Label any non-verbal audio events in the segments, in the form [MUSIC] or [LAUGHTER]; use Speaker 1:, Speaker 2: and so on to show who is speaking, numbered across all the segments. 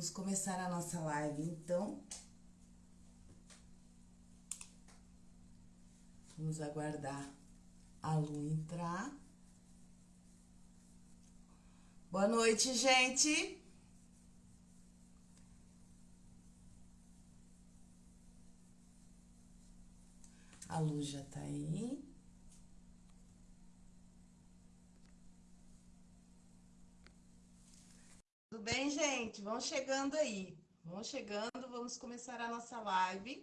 Speaker 1: Vamos começar a nossa live, então. Vamos aguardar a Lu entrar. Boa noite, gente. A Lu já tá aí. Tudo bem, gente? Vão chegando aí. Vão chegando, vamos começar a nossa live.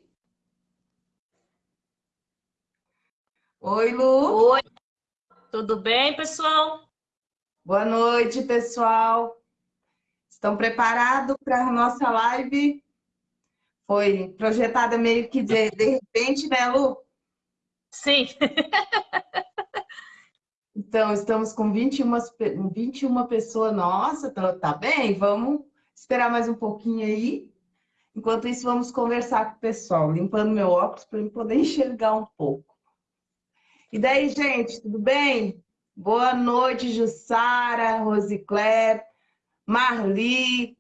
Speaker 1: Oi, Lu.
Speaker 2: Oi. Tudo bem, pessoal?
Speaker 1: Boa noite, pessoal. Estão preparados para a nossa live? Foi projetada meio que de, de repente, né, Lu?
Speaker 2: Sim. [LAUGHS]
Speaker 1: Então, estamos com 21, 21 pessoas. Nossa, tá, tá bem? Vamos esperar mais um pouquinho aí. Enquanto isso, vamos conversar com o pessoal, limpando meu óculos para eu poder [LAUGHS] enxergar um pouco. E daí, gente, tudo bem? Boa noite, Jussara, Rosicler, Marli.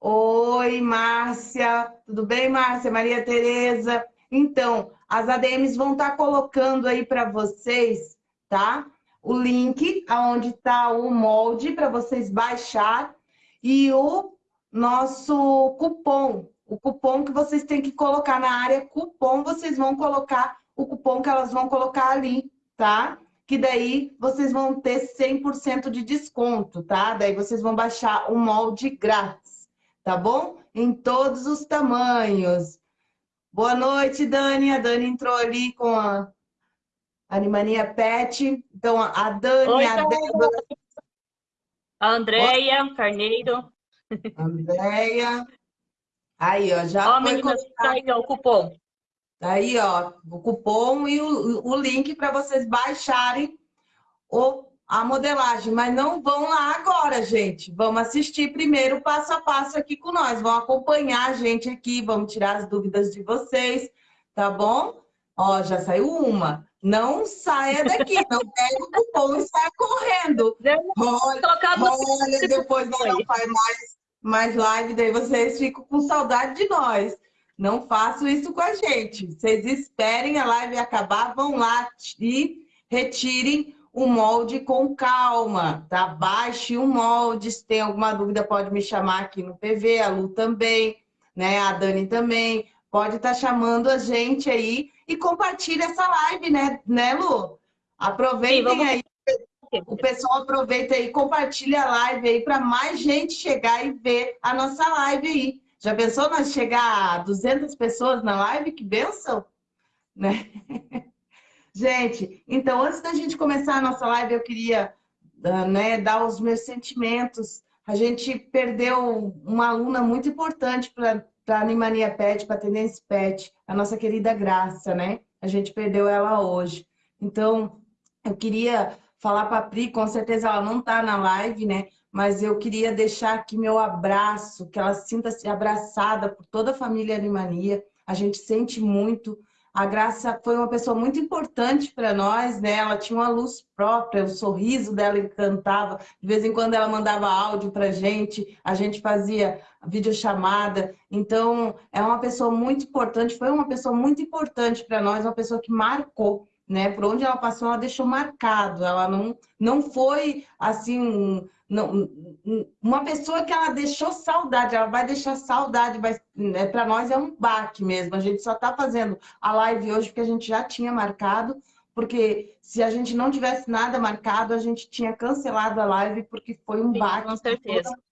Speaker 1: Oi, Márcia. Tudo bem, Márcia? Maria Tereza. Então, as ADMs vão estar tá colocando aí para vocês, tá? O link aonde está o molde para vocês baixar e o nosso cupom. O cupom que vocês têm que colocar na área cupom, vocês vão colocar o cupom que elas vão colocar ali, tá? Que daí vocês vão ter 100% de desconto, tá? Daí vocês vão baixar o molde grátis, tá bom? Em todos os tamanhos. Boa noite, Dani. A Dani entrou ali com a Animania Pet. Então, a Dani,
Speaker 2: Oi,
Speaker 1: a
Speaker 2: Débora... A Andréia Carneiro.
Speaker 1: Andréia. Aí, ó, já
Speaker 2: ó, foi meninas, tá aí, ó, o cupom.
Speaker 1: Tá aí, ó, o cupom e o, o link para vocês baixarem o a modelagem, mas não vão lá agora, gente. Vamos assistir primeiro passo a passo aqui com nós. Vão acompanhar a gente aqui, vamos tirar as dúvidas de vocês, tá bom? Ó, já saiu uma. Não saia daqui, não [LAUGHS] pega o cupom e saia correndo. Olha, olha depois não faz mais, mais live, daí vocês ficam com saudade de nós. Não façam isso com a gente. Vocês esperem a live acabar, vão lá e retirem o molde com calma, tá? Baixe o molde, se tem alguma dúvida pode me chamar aqui no PV, a Lu também, né? A Dani também, pode estar tá chamando a gente aí e compartilhe essa live, né, né Lu? Aproveitem Sim, vamos... aí, o pessoal aproveita aí, compartilha a live aí para mais gente chegar e ver a nossa live aí. Já pensou nós chegar a 200 pessoas na live? Que benção, né? [LAUGHS] Gente, então antes da gente começar a nossa live, eu queria uh, né, dar os meus sentimentos. A gente perdeu uma aluna muito importante para a Animania Pet, para a Tendência Pet, a nossa querida Graça, né? A gente perdeu ela hoje. Então, eu queria falar para a Pri, com certeza ela não está na live, né? Mas eu queria deixar aqui meu abraço, que ela sinta-se abraçada por toda a família Animania. A gente sente muito a Graça foi uma pessoa muito importante para nós, né? Ela tinha uma luz própria, o sorriso dela encantava. De vez em quando ela mandava áudio para gente, a gente fazia videochamada. Então, é uma pessoa muito importante, foi uma pessoa muito importante para nós, uma pessoa que marcou, né? Por onde ela passou, ela deixou marcado. Ela não, não foi assim não, uma pessoa que ela deixou saudade, ela vai deixar saudade, mas né, para nós é um baque mesmo. A gente só está fazendo a live hoje porque a gente já tinha marcado, porque se a gente não tivesse nada marcado, a gente tinha cancelado a live porque foi um Sim, baque.
Speaker 2: Com certeza.
Speaker 1: Toda,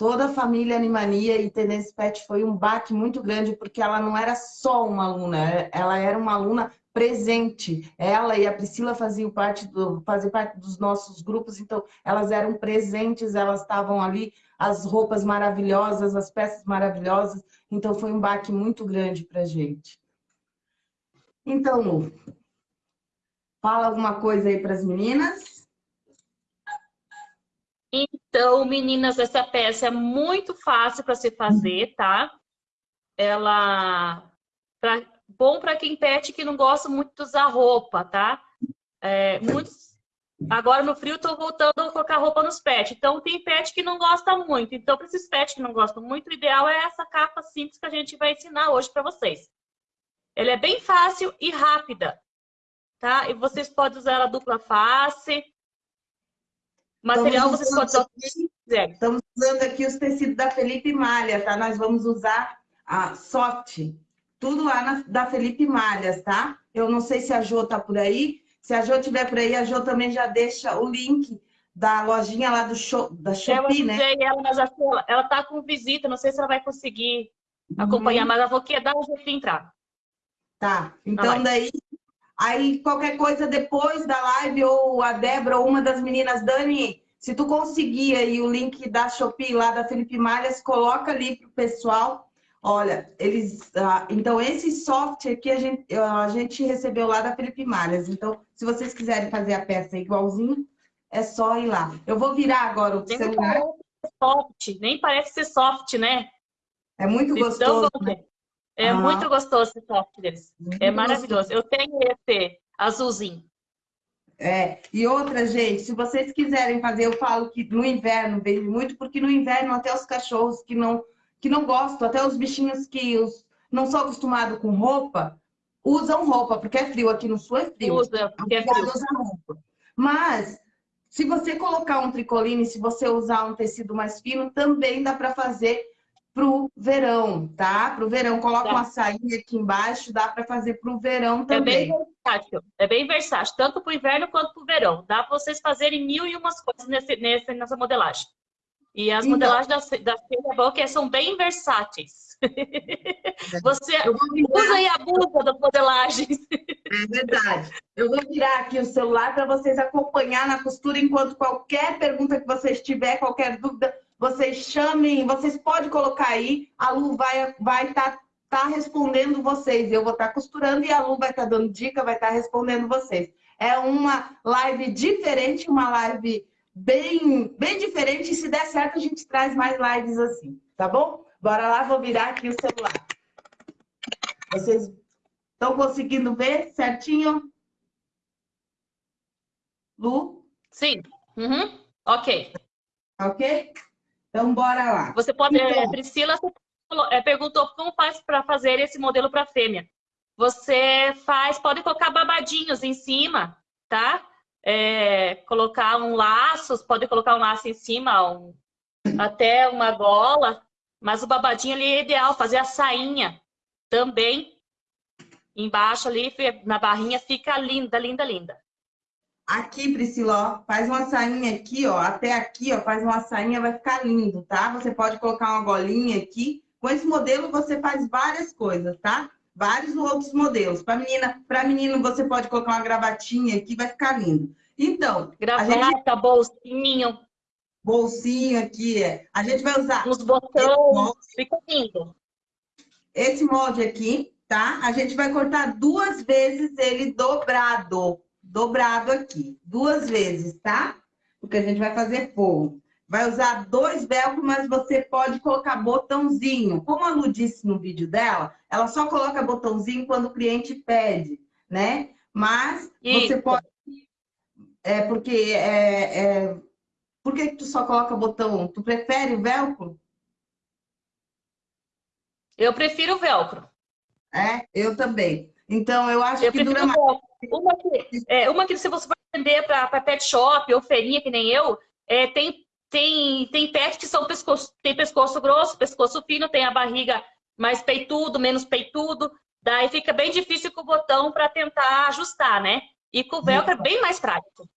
Speaker 1: toda, a família Animania e Tenência Pet foi um baque muito grande, porque ela não era só uma aluna, ela era uma aluna presente. Ela e a Priscila faziam parte, do, faziam parte dos nossos grupos, então elas eram presentes, elas estavam ali, as roupas maravilhosas, as peças maravilhosas, então foi um baque muito grande para a gente. Então, Lu, fala alguma coisa aí para as meninas.
Speaker 2: Então, meninas, essa peça é muito fácil para se fazer, tá? Ela, pra, bom para quem pet que não gosta muito de usar roupa, tá? É, muitos, Agora no frio estou voltando a colocar roupa nos pets. Então tem pet que não gosta muito. Então para esses pets que não gostam muito, o ideal é essa capa simples que a gente vai ensinar hoje para vocês. Ela é bem fácil e rápida, tá? E vocês podem usar ela dupla face. Material vocês podem usar
Speaker 1: aqui, Estamos usando aqui os tecidos da Felipe Malha, tá? Nós vamos usar a soft, tudo lá na, da Felipe Malhas, tá? Eu não sei se a Jo tá por aí, se a Jo estiver por aí, a Jo também já deixa o link da lojinha lá do show, da Shopee, né?
Speaker 2: ela, mas ela, ela tá com visita, não sei se ela vai conseguir acompanhar, uhum. mas ela falou que ia dar um jeito de entrar.
Speaker 1: Tá, então daí, aí qualquer coisa depois da live, ou a Débora, ou uma das meninas, Dani, se tu conseguir aí o link da Shopee lá da Felipe Malhas, coloca ali pro pessoal, Olha, eles. Ah, então, esse software aqui a gente, a gente recebeu lá da Felipe Malhas. Então, se vocês quiserem fazer a peça igualzinho, é só ir lá. Eu vou virar agora o nem celular.
Speaker 2: Parece soft, nem parece ser soft, né?
Speaker 1: É muito gostoso. né?
Speaker 2: É muito gostoso esse soft deles. Muito é maravilhoso. Gostoso. Eu tenho esse azulzinho.
Speaker 1: É, e outra, gente, se vocês quiserem fazer, eu falo que no inverno vende muito, porque no inverno até os cachorros que não que não gostam, até os bichinhos que os, não são acostumados com roupa, usam roupa, porque é frio, aqui no sul é frio.
Speaker 2: Usa, porque é frio.
Speaker 1: Usa roupa. Mas, se você colocar um tricoline, se você usar um tecido mais fino, também dá para fazer pro verão, tá? Pro verão, coloca tá. uma sainha aqui embaixo, dá para fazer pro verão também.
Speaker 2: É bem versátil, é bem versátil, tanto pro inverno quanto pro verão. Dá para vocês fazerem mil e umas coisas nesse, nesse, nessa modelagem. E as então, modelagens da, da Boca são bem versáteis. [LAUGHS] Você usa e abusa das modelagens.
Speaker 1: É verdade. Eu vou virar aqui o celular para vocês acompanhar na costura, enquanto qualquer pergunta que vocês tiver, qualquer dúvida, vocês chamem, vocês podem colocar aí, a Lu vai estar vai tá, tá respondendo vocês. Eu vou estar tá costurando e a Lu vai estar tá dando dica, vai estar tá respondendo vocês. É uma live diferente, uma live bem, bem diferente. E se der certo, a gente traz mais lives assim, tá bom? Bora lá, vou virar aqui o celular. Vocês estão conseguindo ver certinho? Lu?
Speaker 2: Sim. Uhum. Ok.
Speaker 1: Ok? Então, bora lá.
Speaker 2: Você pode... Então, Priscila é, perguntou como faz para fazer esse modelo para fêmea. Você faz... Pode colocar babadinhos em cima, tá? é, colocar um laço, pode colocar um laço em cima, um, até uma gola, mas o babadinho ali é ideal, fazer a sainha também. Embaixo ali, na barrinha, fica linda, linda, linda.
Speaker 1: Aqui, Priscila, ó, faz uma sainha aqui, ó, até aqui, ó, faz uma sainha, vai ficar lindo, tá? Você pode colocar uma golinha aqui. Com esse modelo, você faz várias coisas, tá? vários outros modelos. Para menina, para menino você pode colocar uma gravatinha aqui, vai ficar lindo. Então,
Speaker 2: gravata, gente... bolsinho,
Speaker 1: bolsinho aqui, é. A gente vai usar
Speaker 2: os botões, fica lindo.
Speaker 1: Esse molde aqui, tá? A gente vai cortar duas vezes ele dobrado, dobrado aqui, duas vezes, tá? Porque a gente vai fazer forro. Vai usar dois velcro, mas você pode colocar botãozinho. Como a Lu disse no vídeo dela, ela só coloca botãozinho quando o cliente pede, né? Mas Isso. você pode... É porque... É, é... Por que tu só coloca botão? Tu prefere o velcro?
Speaker 2: Eu prefiro o velcro.
Speaker 1: É, eu também. Então, eu acho eu que dura mais.
Speaker 2: Uma que, é, uma que se você vai vender para pet shop ou feirinha, que nem eu, é, tem tem, tem pets que são pescoço, tem pescoço grosso, pescoço fino, tem a barriga mais peitudo, menos peitudo. Daí fica bem difícil com o botão para tentar ajustar, né? E com o velcro é bem mais prático.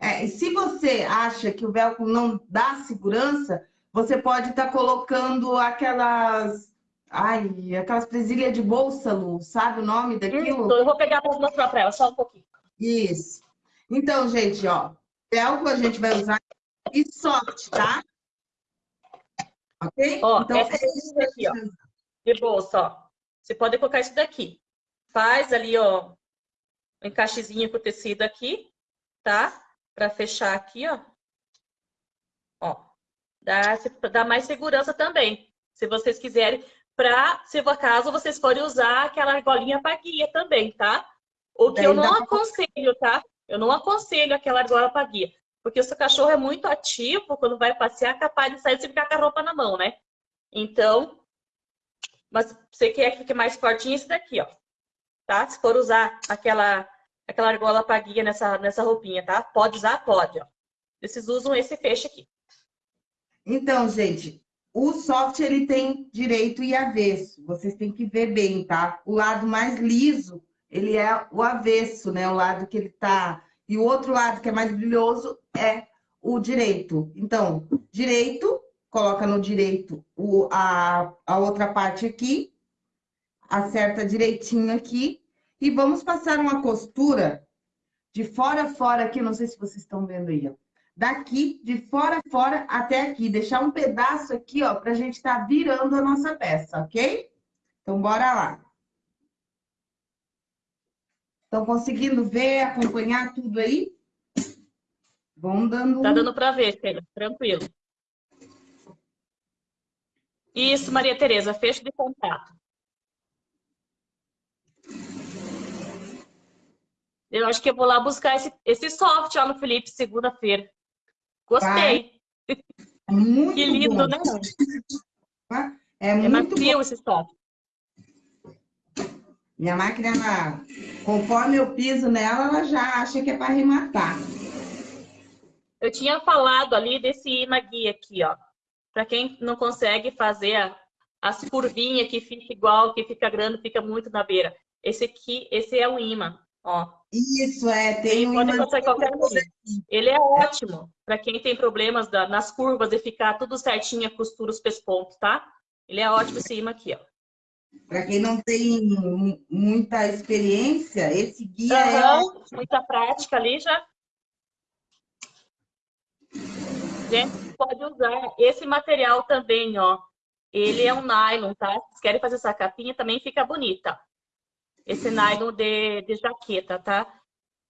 Speaker 1: É, e se você acha que o velcro não dá segurança, você pode estar tá colocando aquelas... Ai, aquelas presilhas de bolsa, Lu, sabe o nome daquilo?
Speaker 2: Isso, eu vou pegar para mostrar para ela, só um pouquinho.
Speaker 1: Isso. Então, gente, ó, velcro a gente vai usar e soft, tá? Ok?
Speaker 2: Ó, então, essa é isso daqui, ó. De bolsa, ó. Você pode colocar isso daqui. Faz ali, ó, um encaixezinho com o tecido aqui, tá? Pra fechar aqui, ó. Ó. Dá, dá mais segurança também. Se vocês quiserem, pra, se por acaso vocês forem usar aquela argolinha para guia também, tá? O que eu não aconselho, tá? Eu não aconselho aquela argola para guia, porque o seu cachorro é muito ativo, quando vai passear, é capaz de sair e ficar com a roupa na mão, né? Então, mas você quer que fique mais fortinho, esse daqui, ó. Tá? Se for usar aquela, aquela argola para guia nessa, nessa roupinha, tá? Pode usar? Pode, ó. Vocês usam esse feixe aqui.
Speaker 1: Então, gente, o soft ele tem direito e avesso. Vocês têm que ver bem, tá? O lado mais liso, ele é o avesso, né? O lado que ele tá... E o outro lado que é mais brilhoso é o direito. Então, direito, coloca no direito o, a, a outra parte aqui, acerta direitinho aqui, e vamos passar uma costura de fora a fora aqui, não sei se vocês estão vendo aí, ó daqui, de fora a fora, até aqui. Deixar um pedaço aqui, ó, pra gente estar tá virando a nossa peça, ok? Então, bora lá. Estão conseguindo ver, acompanhar tudo aí? Vão dando...
Speaker 2: Tá dando para ver, Sheila. Tranquilo. Isso, Maria Tereza, fecho de contato. Eu acho que eu vou lá buscar esse, esse software lá no Felipe segunda-feira. Gostei.
Speaker 1: É muito
Speaker 2: que lindo,
Speaker 1: bom.
Speaker 2: né?
Speaker 1: É, é muito
Speaker 2: bom. esse top.
Speaker 1: Minha máquina, ela, conforme eu piso nela, ela já acha que é para arrematar.
Speaker 2: Eu tinha falado ali desse imã guia aqui, ó. Para quem não consegue fazer as curvinhas que fica igual, que fica grande, fica muito na beira. Esse aqui, esse é o imã. Ó.
Speaker 1: Isso, é. Tem um
Speaker 2: pode fazer qualquer coisa. Ele é ótimo para quem tem problemas da, nas curvas e ficar tudo certinho, a costura, os pespontos, tá? Ele é ótimo esse imã aqui, ó.
Speaker 1: Para quem não tem muita experiência, esse guia
Speaker 2: uhum, é... Muita prática ali já. Gente, pode usar esse material também, ó. Ele é um nylon, tá? Se querem fazer essa capinha, também fica bonita esse nylon de, de jaqueta, tá?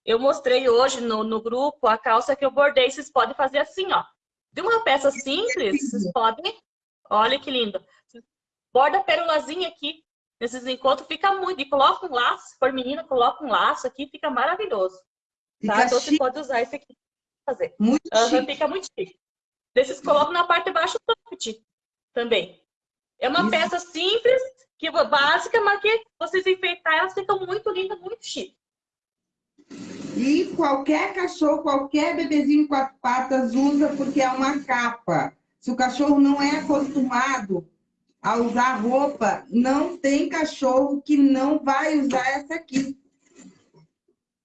Speaker 2: Eu mostrei hoje no, no grupo a calça que eu bordei. Vocês podem fazer assim, ó. De uma peça simples, vocês podem... Olha que lindo. Borda perolazinha aqui. Nesses encontros fica muito. E coloca um laço. Se for menina, coloca um laço aqui. Fica maravilhoso. Fica tá? Então você pode usar esse aqui fazer.
Speaker 1: Muito uhum, chique.
Speaker 2: Fica muito chique. Desses colocam na parte de baixo também. É uma Isso. peça simples, que básica, mas que vocês enfeitar, elas ficam muito lindas, muito chique.
Speaker 1: E qualquer cachorro, qualquer bebezinho em quatro patas usa porque é uma capa. Se o cachorro não é acostumado a usar roupa, não tem cachorro que não vai usar essa aqui.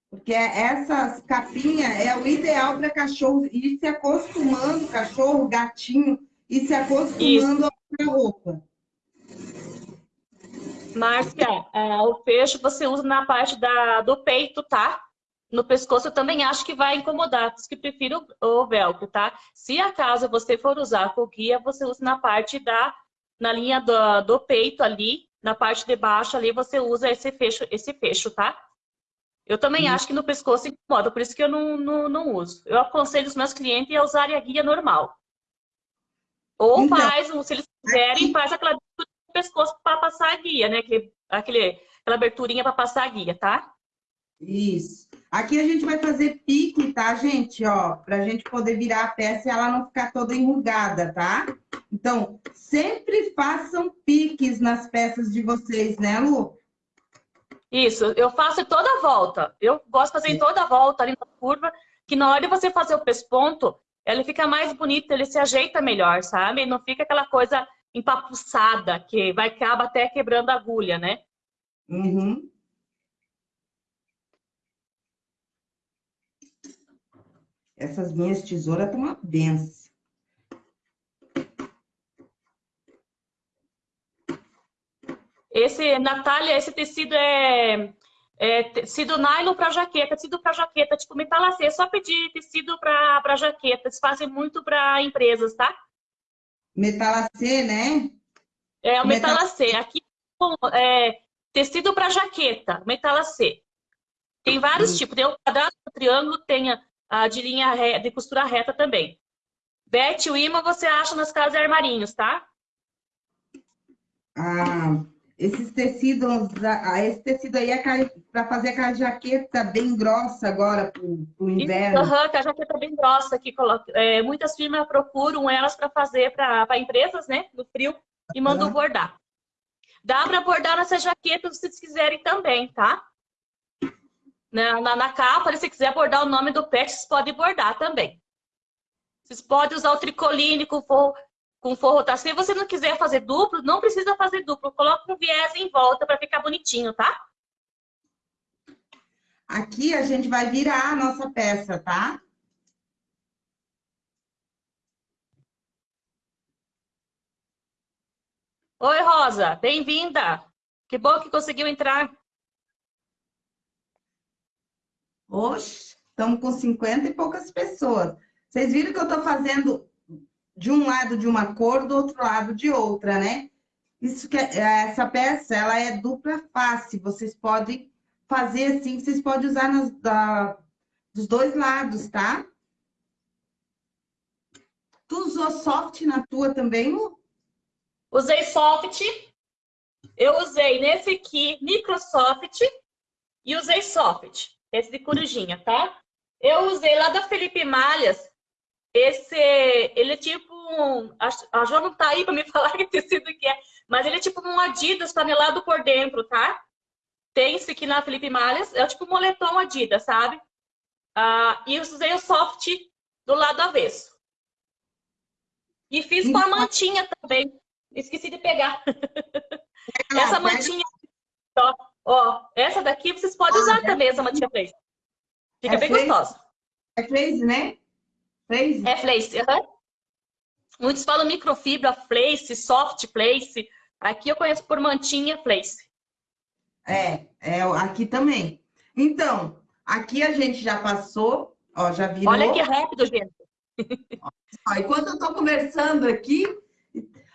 Speaker 1: Porque essas capinhas é o ideal para cachorro ir se acostumando, cachorro, gatinho, e se acostumando Isso. a usar roupa.
Speaker 2: Márcia, é, o fecho você usa na parte da, do peito, tá? No pescoço eu também acho que vai incomodar, por isso que prefiro o velcro, tá? Se acaso você for usar com guia, você usa na parte da, na linha do, do peito ali, na parte de baixo ali, você usa esse fecho, esse fecho, tá? Eu também uhum. acho que no pescoço incomoda, por isso que eu não, não, não uso. Eu aconselho os meus clientes a usarem a guia normal. Ou então, faz, se eles quiserem, faz aquela pescoço para passar a guia, né? Aquele, aquele, aquela aberturinha para passar a guia, tá?
Speaker 1: Isso. Aqui a gente vai fazer pique, tá, gente? Ó, pra gente poder virar a peça e ela não ficar toda enrugada, tá? Então, sempre façam piques nas peças de vocês, né, Lu?
Speaker 2: Isso, eu faço toda a volta. Eu gosto de fazer em toda a volta ali na curva, que na hora de você fazer o pesponto, ele fica mais bonito, ele se ajeita melhor, sabe? Não fica aquela coisa empapuçada, que vai acaba até quebrando a agulha, né?
Speaker 1: Uhum. Essas minhas tesouras estão uma benção.
Speaker 2: Esse, Natália, esse tecido é, é tecido nylon para jaqueta, tecido para jaqueta, tipo metalacê. É só pedir tecido para jaqueta. Eles fazem muito para empresas, tá?
Speaker 1: Metalacê, né?
Speaker 2: É, o metalacê. Metal... Aqui é tecido para jaqueta, metalacê. Tem vários hum. tipos. Tem o quadrado, o triângulo, tem a, a de linha reta, de costura reta também. Bete o imã você acha nas casas e armarinhos, tá?
Speaker 1: Ah, esses tecidos, esse tecido aí é para fazer aquela jaqueta bem grossa agora para o inverno.
Speaker 2: Aham, uhum, a jaqueta bem grossa que é, muitas firmas procuram elas para fazer para empresas, né, no frio, e mandam uhum. bordar. Dá para bordar nessa jaqueta se vocês quiserem também, tá? Na, na, na capa, se quiser bordar o nome do pet, vocês podem bordar também. Vocês podem usar o tricoline com forro, tá? Se você não quiser fazer duplo, não precisa fazer duplo. Coloca um viés em volta para ficar bonitinho, tá?
Speaker 1: Aqui a gente vai virar a nossa peça, tá?
Speaker 2: Oi, Rosa. Bem-vinda. Que bom que conseguiu entrar.
Speaker 1: Oxe, estamos com 50 e poucas pessoas. Vocês viram que eu estou fazendo de um lado de uma cor, do outro lado de outra, né? Isso que é, essa peça, ela é dupla face. Vocês podem fazer assim, vocês podem usar nas, da, dos dois lados, tá? Tu usou soft na tua também, Lu?
Speaker 2: Usei soft. Eu usei nesse aqui, Microsoft, e usei soft, esse de corujinha, tá? Eu usei lá da Felipe Malhas, esse, ele é tipo um, a Jo não tá aí para me [LAUGHS] falar que tecido que é, mas ele é tipo um Adidas panelado por dentro, tá? Tem esse aqui na Felipe Malhas, é tipo um moletom Adidas, sabe? Ah, e eu usei o soft do lado avesso. E fiz com a mantinha também. Esqueci de pegar. Ah, [LAUGHS] essa mantinha, ó, ó, essa daqui vocês podem usar ah, também, essa mantinha flace. Fica é bem gostosa.
Speaker 1: É flace, né?
Speaker 2: É flace, uhum. Muitos falam microfibra, flace, soft flace. Aqui eu conheço por mantinha flace.
Speaker 1: É, é aqui também. Então, aqui a gente já passou, ó, já virou.
Speaker 2: Olha que rápido, gente. [LAUGHS]
Speaker 1: Ó, enquanto eu tô conversando aqui,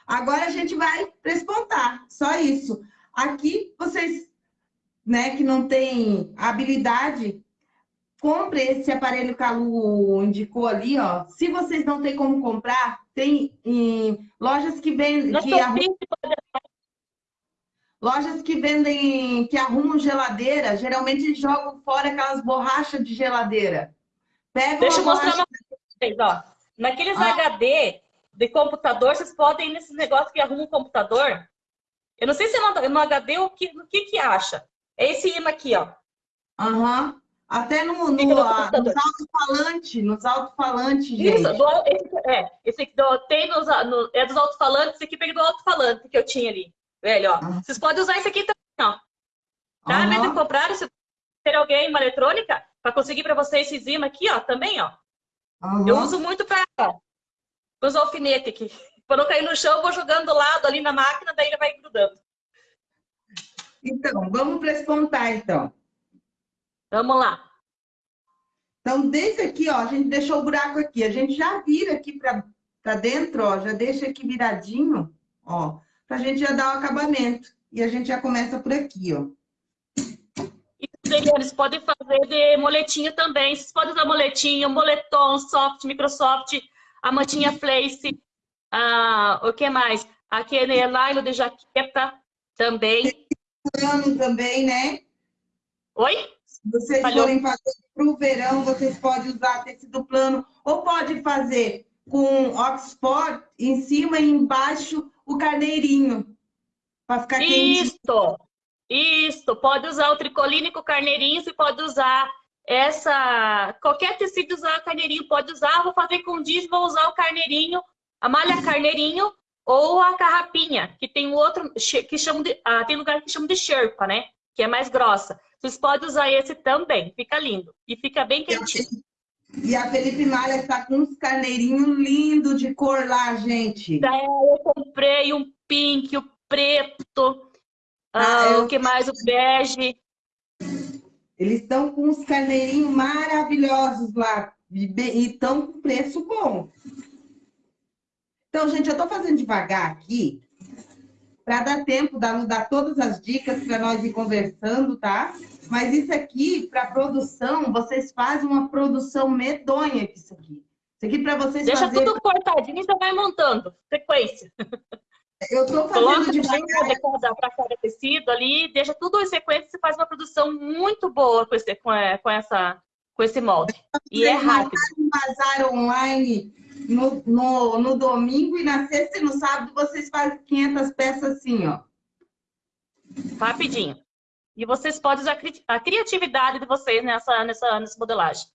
Speaker 1: agora a gente vai despontar, só isso. Aqui, vocês, né, que não tem habilidade, compre esse aparelho que a Lu indicou ali, ó. Se vocês não têm como comprar, tem em lojas que vendem... Que lojas que vendem, que arrumam geladeira, geralmente jogam fora aquelas borrachas de geladeira.
Speaker 2: Pega Deixa eu mostrar uma coisa pra vocês, ó. Naqueles ah. HD de computador, vocês podem ir nesses negócios que arrumam um computador. Eu não sei se é no, HD o que, no que que acha. É esse imã aqui, ó.
Speaker 1: Aham. Uhum. Até no, no, no nos alto-falantes, nos alto-falantes, gente. Isso,
Speaker 2: do, esse, é, esse aqui do, tem nos, no, é dos alto-falantes, esse aqui peguei do alto-falante que eu tinha ali. Velho, ó. Uhum. Vocês podem usar esse aqui também, ó. Tá? Uhum. Mesmo comprar, se ter alguém uma eletrônica, para conseguir para vocês esse zima aqui, ó, também, ó. Uhum. Eu uso muito para os alfinetes aqui. Quando eu cair no chão, eu vou jogando do lado ali na máquina, daí ele vai grudando.
Speaker 1: Então, vamos para espontar, então.
Speaker 2: Vamos lá.
Speaker 1: Então, desse aqui, ó, a gente deixou o buraco aqui. A gente já vira aqui para dentro, ó, já deixa aqui viradinho, ó, para a gente já dar o acabamento. E a gente já começa por aqui, ó.
Speaker 2: E eles podem fazer de moletinho também. Vocês podem usar moletinho, moletom, soft, Microsoft, a mantinha flace, ah, o que mais? Aquele nylon de jaqueta também.
Speaker 1: Tem também, né?
Speaker 2: Oi?
Speaker 1: Se vocês Falhou. forem fazer para o verão, vocês podem usar tecido plano ou pode fazer com Oxford em cima e embaixo o carneirinho. Para ficar
Speaker 2: Isso! Isso! Pode usar o tricoline com carneirinho, você pode usar essa... Qualquer tecido usar carneirinho pode usar. Vou fazer com diz, vou usar o carneirinho, a malha carneirinho ou a carrapinha, que tem outro que chama de... Ah, tem lugar que chama de Sherpa, né? Que é mais grossa. Vocês podem usar esse também, fica lindo. E fica bem quentinho.
Speaker 1: E a Felipe Malha está com uns carneirinhos lindos de cor lá, gente.
Speaker 2: É, eu comprei um pink, o preto, ah, ah o que mais? O bege.
Speaker 1: Eles estão com uns carneirinhos maravilhosos lá. E estão com preço bom. Então, gente, eu estou fazendo devagar aqui, para dar tempo da dar todas as dicas para nós ir conversando, tá? Mas isso aqui, para produção, vocês fazem uma produção medonha com isso aqui. Isso aqui para vocês
Speaker 2: Deixa
Speaker 1: fazer...
Speaker 2: tudo cortadinho e você vai montando. Sequência. [LAUGHS]
Speaker 1: Eu tô fazendo
Speaker 2: devagar. para cada tecido ali, deixa tudo em sequência, você faz uma produção muito boa com esse, com, é, essa, com esse molde. E é rápido.
Speaker 1: Bazar online no, no, no domingo e na sexta e no sábado vocês fazem 500 peças assim, ó.
Speaker 2: Rapidinho. E vocês podem usar a criatividade de vocês nessa, nessa, nessa modelagem.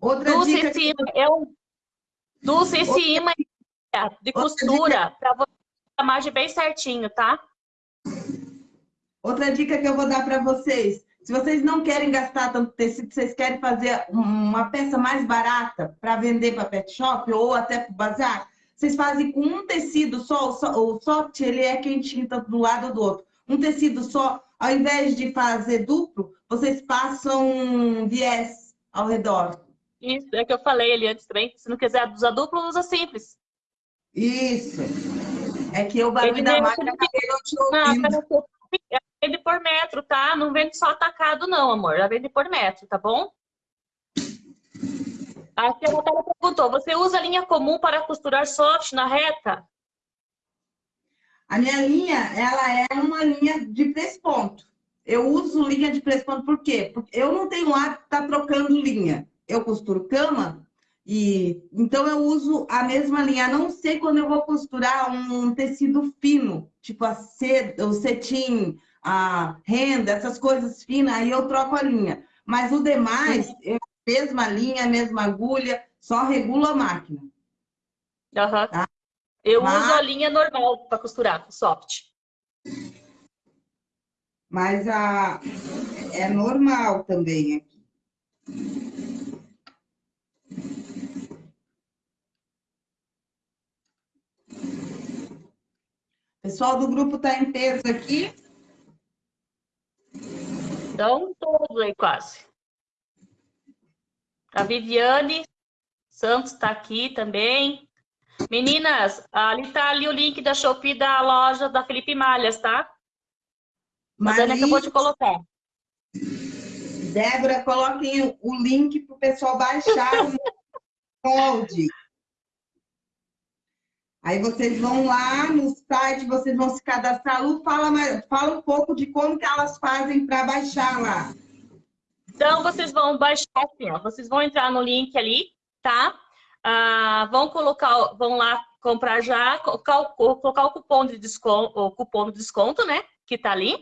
Speaker 2: Outra Dulce dica... em cima, eu... Dulce em cima de costura, para você a margem bem certinho, tá?
Speaker 1: Outra dica que eu vou dar para vocês. Se vocês não querem gastar tanto tecido, vocês querem fazer uma peça mais barata para vender para pet shop ou até para bazar, vocês fazem com um tecido só, o soft ele é quentinho tanto do lado ou do outro. Um tecido só, ao invés de fazer duplo, vocês passam viés ao redor.
Speaker 2: Isso, é que eu falei ali antes também. Se não quiser usar duplo, usa simples.
Speaker 1: Isso. É que o barulho da máquina acabei te ouvindo.
Speaker 2: Vende por metro, tá? Não vende só atacado, não, amor. Já vende por metro, tá bom? Aqui a Natália perguntou, você usa linha comum para costurar soft na reta?
Speaker 1: A minha linha, ela é uma linha de press-ponto. Eu uso linha de press-ponto por quê? Porque eu não tenho hábito de estar tá trocando linha. Eu costuro cama, e então eu uso a mesma linha, a não sei quando eu vou costurar um tecido fino, tipo a seda, o cetim, a renda, essas coisas finas, aí eu troco a linha. Mas o demais, é a mesma linha, a mesma agulha, só regula a máquina.
Speaker 2: Uhum. Tá? Eu Mas... uso a linha normal para costurar, soft.
Speaker 1: Mas a... é normal também aqui. pessoal do grupo está em peso aqui?
Speaker 2: Estão todos aí quase. A Viviane Santos está aqui também. Meninas, ali está ali o link da Shopee da loja da Felipe Malhas, tá? Mas Dani acabou de colocar.
Speaker 1: Débora, coloquem o link para o pessoal baixar [LAUGHS] o molde. Aí vocês vão lá no site, vocês vão se cadastrar. Lu, fala, fala um pouco de como que elas fazem para baixar lá.
Speaker 2: Então, vocês vão baixar assim, ó. Vocês vão entrar no link ali, tá? Ah, vão colocar, vão lá comprar já, colocar, colocar o cupom de desconto, o cupom de desconto, né? Que tá ali.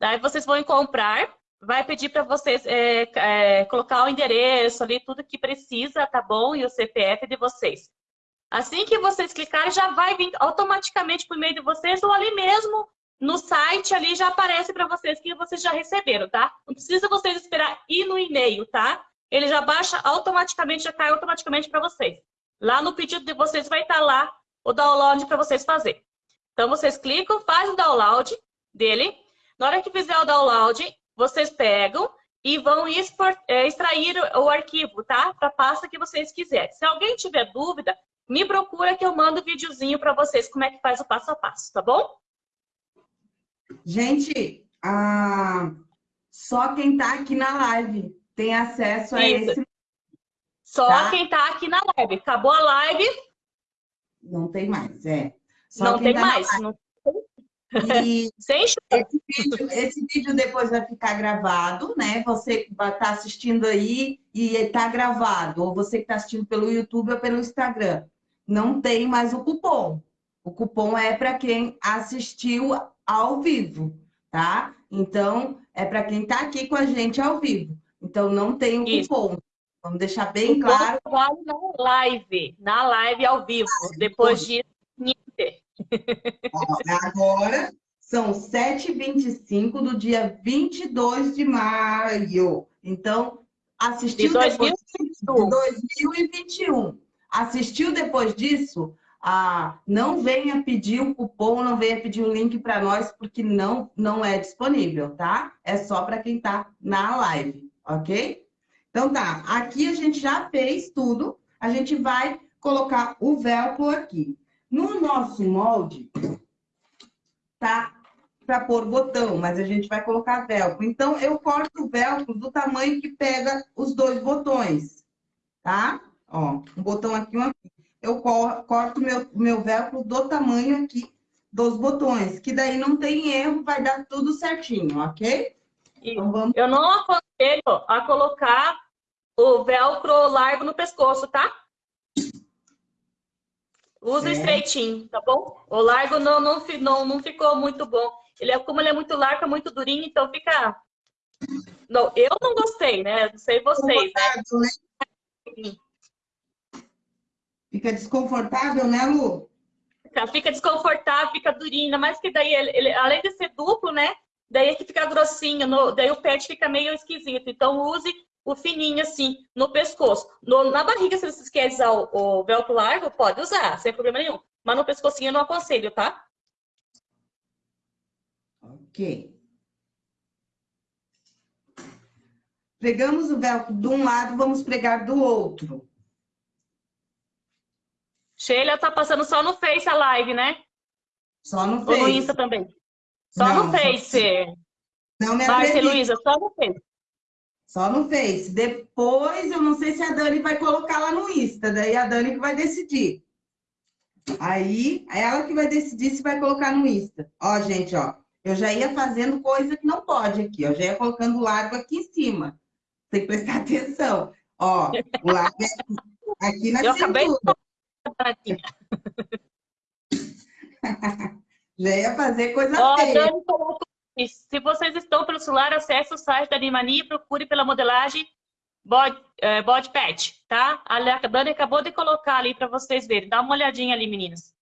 Speaker 2: Daí vocês vão comprar, vai pedir para vocês é, é, colocar o endereço ali, tudo que precisa, tá bom? E o CPF de vocês. Assim que vocês clicarem, já vai vir automaticamente por meio de vocês ou ali mesmo no site ali já aparece para vocês que vocês já receberam, tá? Não precisa vocês esperar ir no e-mail, tá? Ele já baixa automaticamente, já cai automaticamente para vocês. Lá no pedido de vocês vai estar lá o download para vocês fazer. Então vocês clicam, fazem o download dele. Na hora que fizer o download, vocês pegam e vão é, extrair o arquivo, tá? Para a pasta que vocês quiserem. Se alguém tiver dúvida, me procura que eu mando videozinho para vocês como é que faz o passo a passo, tá bom?
Speaker 1: Gente, ah, só quem está aqui na live tem acesso a Isso. esse.
Speaker 2: Só tá? quem está aqui na live. Acabou a live?
Speaker 1: Não tem mais, é.
Speaker 2: Só não tem tá mais. Não...
Speaker 1: E Sem esse vídeo, esse vídeo depois vai ficar gravado, né? Você vai estar tá assistindo aí e está gravado. Ou você que está assistindo pelo YouTube ou pelo Instagram não tem mais o cupom. O cupom é para quem assistiu ao vivo, tá? Então, é para quem está aqui com a gente ao vivo. Então, não tem o Isso. cupom. Vamos deixar bem o claro.
Speaker 2: Vale na live, na live ao vivo. Depois disso,
Speaker 1: Agora são 7h25 do dia 22 de maio. Então, assistiu de depois de 2021. Assistiu depois disso? Ah, não venha pedir o cupom, não venha pedir o link para nós, porque não, não é disponível, tá? É só para quem está na live, ok? Então tá, aqui a gente já fez tudo, a gente vai colocar o velcro aqui. No nosso molde, tá para pôr botão, mas a gente vai colocar velcro. Então, eu corto o velcro do tamanho que pega os dois botões, tá? Ó, um botão aqui, um aqui. Eu corto meu, meu velcro do tamanho aqui dos botões, que daí não tem erro, vai dar tudo certinho, ok?
Speaker 2: Então, vamos... Eu não aconselho a colocar o velcro largo no pescoço, tá? Usa é. estreitinho, tá bom? O largo não, não, não, não ficou muito bom. Ele é, como ele é muito largo, é muito durinho, então fica... Não, eu não gostei, né? Não sei vocês, né?
Speaker 1: Fica desconfortável, né, Lu?
Speaker 2: Fica desconfortável, fica durinho, ainda mais que daí, ele, ele, além de ser duplo, né? Daí é que fica grossinho, no, daí o pet fica meio esquisito. Então, use o fininho assim, no pescoço. No, na barriga, se vocês querem usar o, o velcro largo, pode usar, sem problema nenhum. Mas no pescocinho eu não aconselho, tá?
Speaker 1: Ok. Pregamos o velcro de um lado, vamos pregar do outro.
Speaker 2: Sheila tá passando só no Face a live, né?
Speaker 1: Só no Face.
Speaker 2: Ou no Insta também? Só não, no Face.
Speaker 1: Não me
Speaker 2: Márcia Luísa, só no Face.
Speaker 1: Só no Face. Depois, eu não sei se a Dani vai colocar lá no Insta, daí a Dani que vai decidir. Aí, é ela que vai decidir se vai colocar no Insta. Ó, gente, ó. Eu já ia fazendo coisa que não pode aqui, ó. Já ia colocando o largo aqui em cima. Tem que prestar [LAUGHS] atenção. Ó, o largo é aqui na eu cintura. Acabei de... [LAUGHS] Já ia fazer coisa oh, feia.
Speaker 2: se vocês estão pelo celular, acesse o site da Animania e procure pela modelagem body, é, body pet, tá? A Dani acabou de colocar ali para vocês verem. Dá uma olhadinha ali, meninas.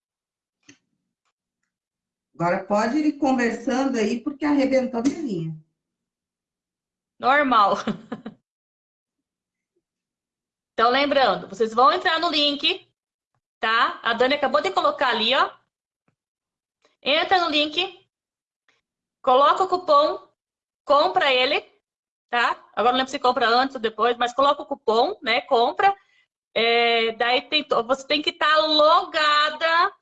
Speaker 1: Agora pode ir conversando aí, porque arrebentou a minha linha.
Speaker 2: Normal. [LAUGHS] Então, lembrando, vocês vão entrar no link, tá? A Dani acabou de colocar ali, ó. Entra no link, coloca o cupom, compra ele, tá? Agora não lembro se compra antes ou depois, mas coloca o cupom, né? Compra. É, daí tem, você tem que estar tá logada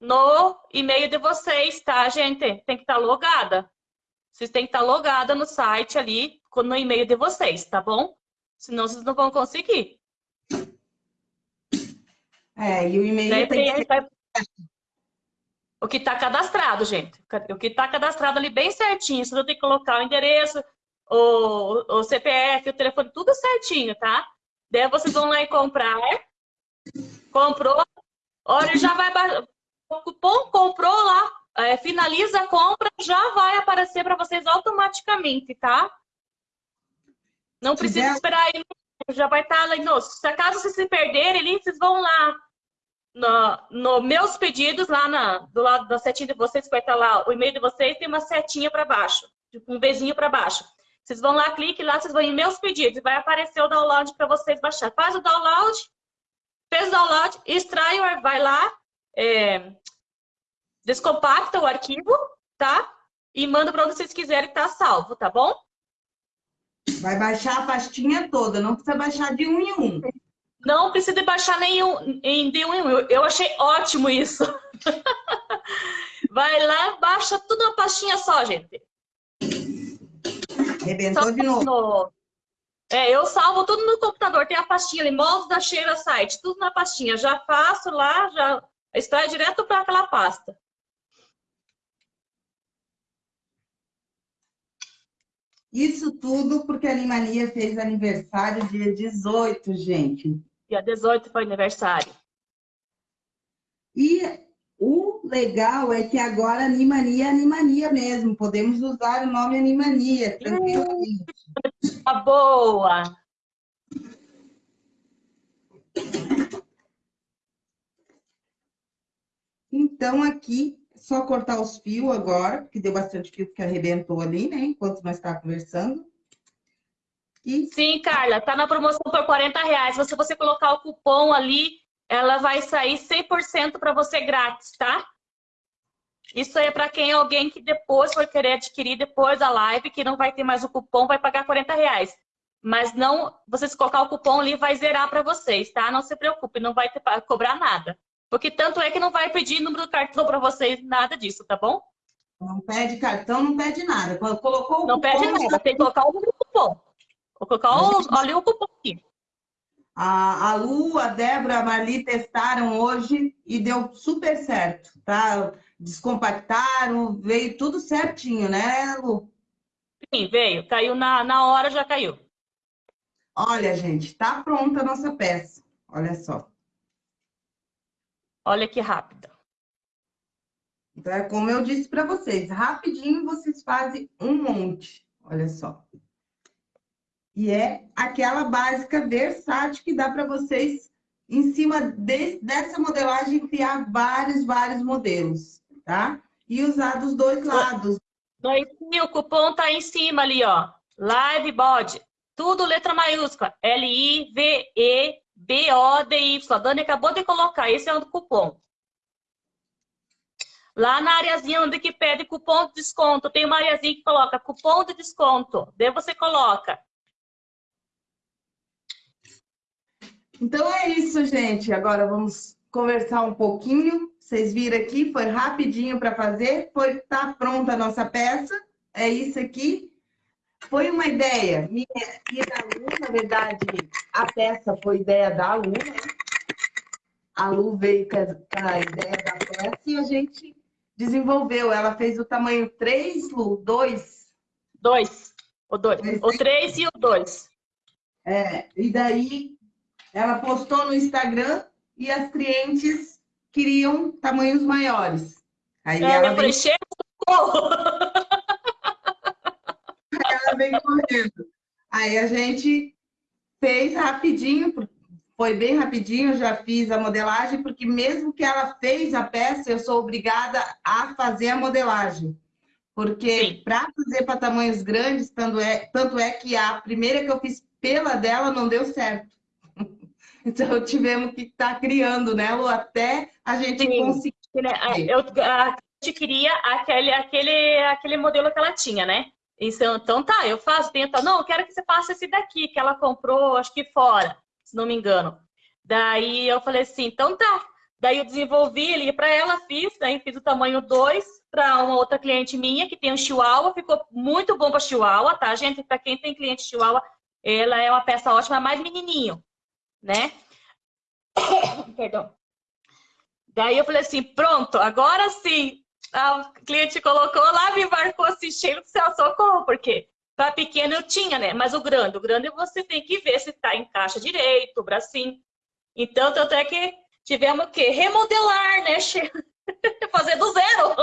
Speaker 2: no e-mail de vocês, tá, gente? Tem que estar tá logada. Vocês têm que estar tá logada no site ali, no e-mail de vocês, tá bom? Senão vocês não vão conseguir.
Speaker 1: É, e o e-mail tem que...
Speaker 2: O que está cadastrado, gente. O que está cadastrado ali bem certinho. Você tem que colocar o endereço, o, o CPF, o telefone, tudo certinho, tá? Daí vocês vão lá e comprar. Comprou. Olha, já vai... O cupom comprou lá, é, finaliza a compra, já vai aparecer para vocês automaticamente, tá? Não precisa esperar aí, já vai estar tá lá. No, se acaso vocês se perderem ali, vocês vão lá no, no, meus pedidos, lá na, do lado da setinha de vocês, vai estar lá o e-mail de vocês, tem uma setinha para baixo, tipo um bezinho para baixo. Vocês vão lá, clique lá, vocês vão em meus pedidos, vai aparecer o download para vocês baixar. Faz o download, fez o download, extrai, vai lá, é, descompacta o arquivo, tá? E manda para onde vocês quiserem tá salvo, tá bom?
Speaker 1: Vai baixar a pastinha toda, não precisa baixar de um em um.
Speaker 2: Não precisa baixar nenhum em de um em um. Eu achei ótimo isso. [LAUGHS] Vai lá, baixa tudo uma pastinha só, gente.
Speaker 1: Arrebentou só de novo. No...
Speaker 2: É, eu salvo tudo no computador. Tem a pastinha ali, modos da Cheira Site, tudo na pastinha. Já faço lá, já extrai direto para aquela pasta.
Speaker 1: Isso tudo porque a Animania fez aniversário dia 18, gente.
Speaker 2: Dia 18 foi aniversário.
Speaker 1: E o legal é que agora Animania é Animania mesmo. Podemos usar o nome Animania, tranquilamente.
Speaker 2: Tá boa!
Speaker 1: Então, aqui só cortar os fios agora, porque deu bastante fio que arrebentou ali, né? Enquanto nós estávamos conversando.
Speaker 2: E... Sim, Carla, tá na promoção por 40 reais. Se você colocar o cupom ali, ela vai sair 100% para você grátis, tá? Isso aí é para quem alguém que depois for querer adquirir depois da live, que não vai ter mais o cupom, vai pagar 40 reais. Mas não, vocês colocar o cupom ali, vai zerar para vocês, tá? Não se preocupe, não vai ter, cobrar nada. Porque tanto é que não vai pedir número do cartão para vocês, nada disso, tá bom?
Speaker 1: Não pede cartão, não pede nada. Colocou o
Speaker 2: não cupom... Não pede nada, tem que colocar o número do cupom. Colocar o, ali o cupom aqui.
Speaker 1: A, a Lu, a Débora, a Marli testaram hoje e deu super certo, tá? descompactaram, veio tudo certinho, né, Lu?
Speaker 2: Sim, veio. Caiu na, na hora, já caiu.
Speaker 1: Olha, gente, tá pronta a nossa peça. Olha só.
Speaker 2: Olha que rápida.
Speaker 1: Então, é como eu disse para vocês, rapidinho vocês fazem um monte. Olha só. E é aquela básica versátil que dá para vocês, em cima de, dessa modelagem, criar vários, vários modelos, tá? E usar dos dois lados.
Speaker 2: Sim, o cupom tá em cima ali, ó. Live Body. Tudo letra maiúscula. L-I-V-E-B-O-D-Y. A Dani acabou de colocar. Esse é o cupom. Lá na areazinha onde que pede cupom de desconto, tem uma areazinha que coloca cupom de desconto. Daí você coloca.
Speaker 1: Então é isso, gente. Agora vamos conversar um pouquinho. Vocês viram aqui, foi rapidinho para fazer. Foi tá pronta a nossa peça. É isso aqui. Foi uma ideia minha e da Lu, na verdade, a peça foi ideia da Lu, né? A Lu veio com a ideia da peça e a gente desenvolveu. Ela fez o tamanho 3, Lu, 2?
Speaker 2: 2. O 2. O 3 e o 2.
Speaker 1: É, e daí ela postou no Instagram e as clientes queriam tamanhos maiores.
Speaker 2: Aí é, ela vem...
Speaker 1: ela vem correndo. Aí a gente fez rapidinho, foi bem rapidinho, já fiz a modelagem, porque mesmo que ela fez a peça, eu sou obrigada a fazer a modelagem. Porque para fazer para tamanhos grandes, tanto é, tanto é que a primeira que eu fiz pela dela não deu certo. [LAUGHS] Então tivemos que estar tá criando, né, Lu, até a gente Sim. conseguir.
Speaker 2: Eu, a gente queria aquele, aquele, aquele modelo que ela tinha, né? Então, então tá, eu faço, tenta, não, eu quero que você faça esse daqui, que ela comprou, acho que fora se não me engano. Daí eu falei assim, então tá. Daí eu desenvolvi ele para ela, fiz, daí fiz o tamanho 2 para uma outra cliente minha que tem um chihuahua, ficou muito bom para chihuahua, tá, gente? Para quem tem cliente chihuahua, ela é uma peça ótima, mais menininho, né? Perdão. Daí eu falei assim, pronto, agora sim. A cliente colocou lá, me marcou assistindo, você socorro, porque para pequeno eu tinha, né? Mas o grande, o grande você tem que ver se está em caixa direito, o bracinho. Então, tanto é que tivemos o quê? Remodelar, né? [LAUGHS] Fazer do zero.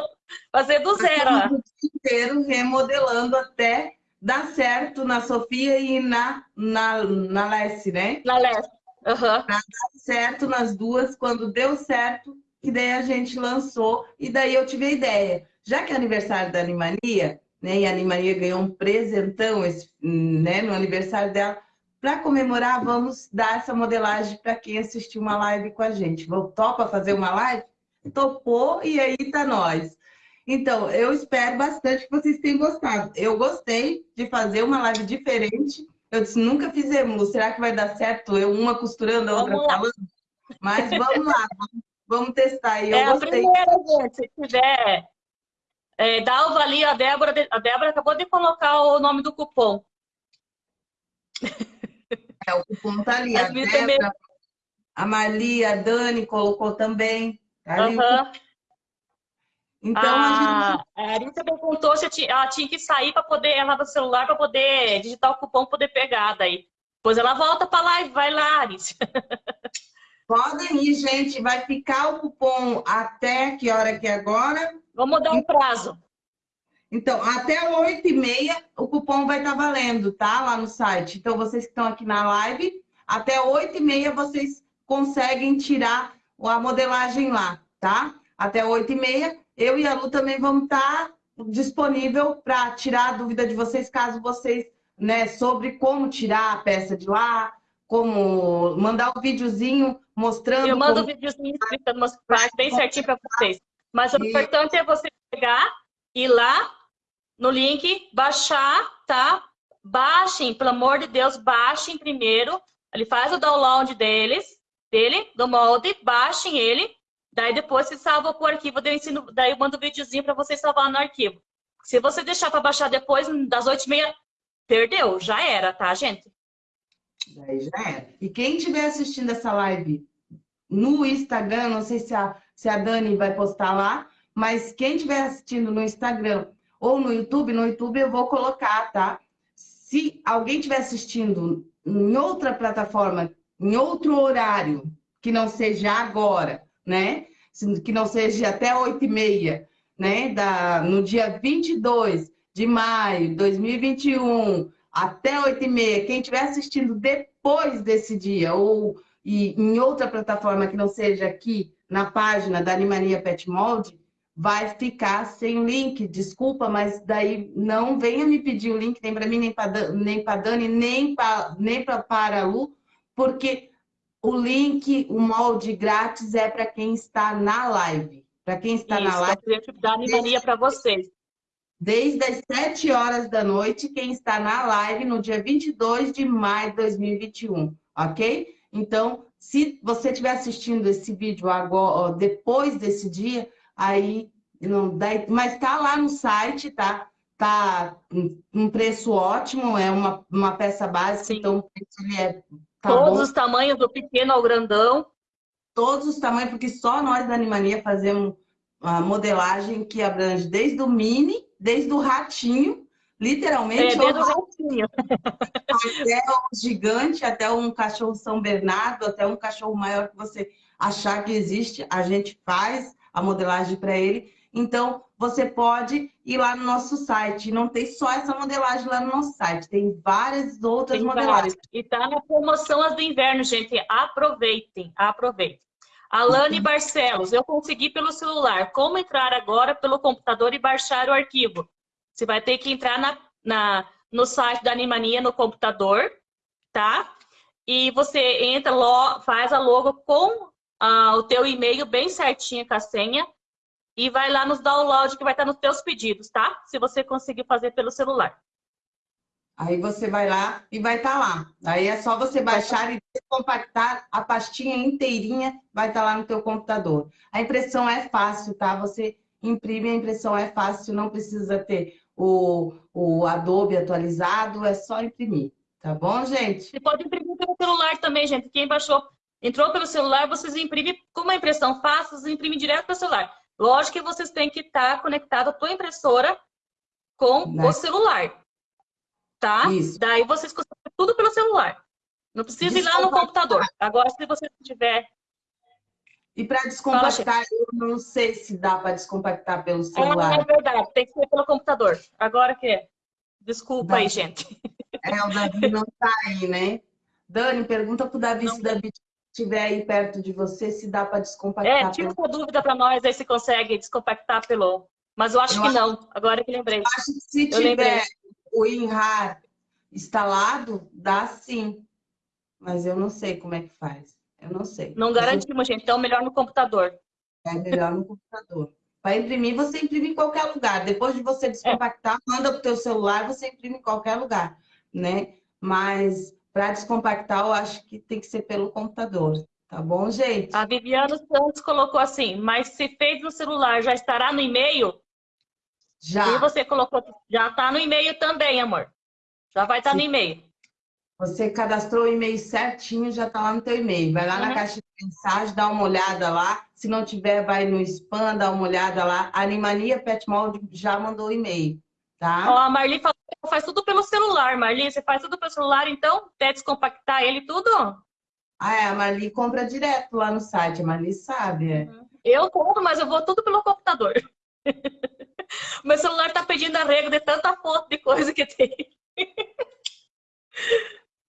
Speaker 2: Fazer do zero.
Speaker 1: O inteiro remodelando até dar certo na Sofia e na, na, na Lessie, né?
Speaker 2: Na Lessie. Uhum. Pra
Speaker 1: dar certo nas duas, quando deu certo, que daí a gente lançou, e daí eu tive a ideia. Já que é aniversário da Animania, né? E a Ana Maria ganhou um presentão esse, né, no aniversário dela. Para comemorar, vamos dar essa modelagem para quem assistiu uma live com a gente. Topa fazer uma live? Topou e aí tá nós. Então, eu espero bastante que vocês tenham gostado. Eu gostei de fazer uma live diferente. Eu disse, nunca fizemos. Será que vai dar certo? Eu uma costurando, a outra falando? Mas vamos lá, vamos testar. Eu
Speaker 2: é gostei. a primeira, gente. Se tiver é, Dalva ali, a Débora, a Débora acabou de colocar o nome do cupom.
Speaker 1: É, o cupom tá ali. a Débora, também... a Malia, a Dani colocou também. Tá ali
Speaker 2: uhum. Então, a, a, gente... a Arisa perguntou se ela tinha que sair para poder, ela do celular para poder digitar o cupom, poder pegar daí. Depois ela volta para lá e vai lá, Arisa. [LAUGHS]
Speaker 1: Podem ir, gente. Vai ficar o cupom até que hora que é agora?
Speaker 2: Vamos dar um prazo.
Speaker 1: Então, até 8 e meia o cupom vai estar tá valendo, tá? Lá no site. Então, vocês que estão aqui na live, até 8 e meia vocês conseguem tirar a modelagem lá, tá? Até 8 e meia. Eu e a Lu também vamos estar disponível para tirar a dúvida de vocês, caso vocês, né, sobre como tirar a peça de lá, como mandar o um videozinho mostrando.
Speaker 2: Eu mando o
Speaker 1: como...
Speaker 2: um videozinho explicando, bem certinho para vocês. Mas o importante é você pegar, ir lá no link, baixar, tá? Baixem, pelo amor de Deus, baixem primeiro. Ele faz o download deles, dele, do molde, baixem ele. Daí depois você salva pro arquivo, daí eu, ensino, daí eu mando o um videozinho para você salvar no arquivo. Se você deixar para baixar depois, das 8h30, perdeu, já era, tá, gente?
Speaker 1: Daí já era. E quem estiver assistindo essa live no Instagram, não sei se a se a Dani vai postar lá, Mas quem estiver assistindo no Instagram ou no YouTube, no YouTube eu vou colocar, tá? Se alguém estiver assistindo em outra plataforma, em outro horário, que não seja agora, né? Que não seja até 8 e meia, né? Da, no dia 22 de maio de 2021, até 8 e meia, quem estiver assistindo depois desse dia, ou em outra plataforma que não seja aqui, na página da Animania Pet Mold, vai ficar sem link. Desculpa, mas daí não venha me pedir o link, nem para mim, nem para nem para Dani, nem para nem para a Lu, porque o link, o molde grátis é para quem está na live. Para quem está Isso, na live.
Speaker 2: Da Animania para vocês.
Speaker 1: Desde as 7 horas da noite, quem está na live no dia 22 de maio de 2021, ok? Então, se você estiver assistindo esse vídeo agora, depois desse dia, aí não dá, mas tá lá no site, tá? Tá um preço ótimo, é uma, uma peça básica, Sim. então o preço ele é
Speaker 2: tá Todos bom. os tamanhos, do pequeno ao grandão.
Speaker 1: Todos os tamanhos, porque só nós da Animania fazemos a modelagem que abrange desde o mini, desde o ratinho, literalmente. É,
Speaker 2: desde o ratinho.
Speaker 1: Até o gigante, até um cachorro São Bernardo, até um cachorro maior que você achar que existe, a gente faz a modelagem para ele. Então, você pode ir lá no nosso site. Não tem só essa modelagem lá no nosso site, tem várias outras tem modelagens. Várias.
Speaker 2: E tá na promoção as do inverno, gente. Aproveitem, aproveitem. Alane uhum. Barcelos, eu consegui pelo celular. Como entrar agora pelo computador e baixar o arquivo? Você vai ter que entrar na, na, no site da Animania no computador, tá? E você entra, faz a logo com ah, o teu e-mail bem certinho com a senha e vai lá nos download que vai estar nos teus pedidos, tá? Se você conseguir fazer pelo celular.
Speaker 1: Aí você vai lá e vai estar lá. Aí é só você baixar e compactar a pastinha inteirinha, vai estar lá no teu computador. A impressão é fácil, tá? Você imprime, a impressão é fácil, não precisa ter o, o Adobe atualizado, é só imprimir. Tá bom, gente?
Speaker 2: Você pode imprimir pelo celular também, gente. Quem baixou Entrou pelo celular, vocês imprimem, como a impressão fácil, vocês imprimem direto pelo celular. Lógico que vocês têm que estar conectado a tua impressora com né? o celular. Tá? Isso. Daí vocês conseguem tudo pelo celular. Não precisa ir lá no computador. Agora, se você tiver...
Speaker 1: E para descompactar, eu não sei se dá para descompactar pelo celular.
Speaker 2: É, é, verdade, tem que ser pelo computador. Agora que é. Desculpa aí, gente.
Speaker 1: É, o Davi não está aí, né? Dani, pergunta para o Davi não. se o Davi estiver aí perto de você, se dá para descompactar.
Speaker 2: É, tira uma dúvida para nós aí se consegue descompactar pelo... Mas eu acho eu que acho... não, agora que lembrei. Eu
Speaker 1: acho que se eu tiver lembrei. o WinRAR instalado, dá sim. Mas eu não sei como é que faz. Eu não sei.
Speaker 2: Não garantimos, gente. Então, melhor no computador.
Speaker 1: É melhor no computador. Para imprimir, você imprime em qualquer lugar. Depois de você descompactar, é. manda para o teu celular, você imprime em qualquer lugar, né? Mas para descompactar, eu acho que tem que ser pelo computador. Tá bom, gente?
Speaker 2: A Viviana Santos colocou assim, mas se fez no celular, já estará no e-mail? Já. E você colocou, já está no e-mail também, amor. Já vai estar tá no e-mail.
Speaker 1: Você cadastrou o e-mail certinho, já está lá no teu e-mail. Vai lá uhum. na caixa de mensagem, dá uma olhada lá. Se não tiver, vai no spam, dá uma olhada lá. A Animania Pet Mold já mandou o e-mail, tá?
Speaker 2: Ó, a Marli falou faz tudo pelo celular, Marli. Você faz tudo pelo celular, então? Até descompactar ele tudo?
Speaker 1: Ah, é. A Marli compra direto lá no site. A Marli sabe, é. Uhum.
Speaker 2: Eu compro, mas eu vou tudo pelo computador. [LAUGHS] Meu celular tá pedindo arrego de tanta foto de coisa que tem.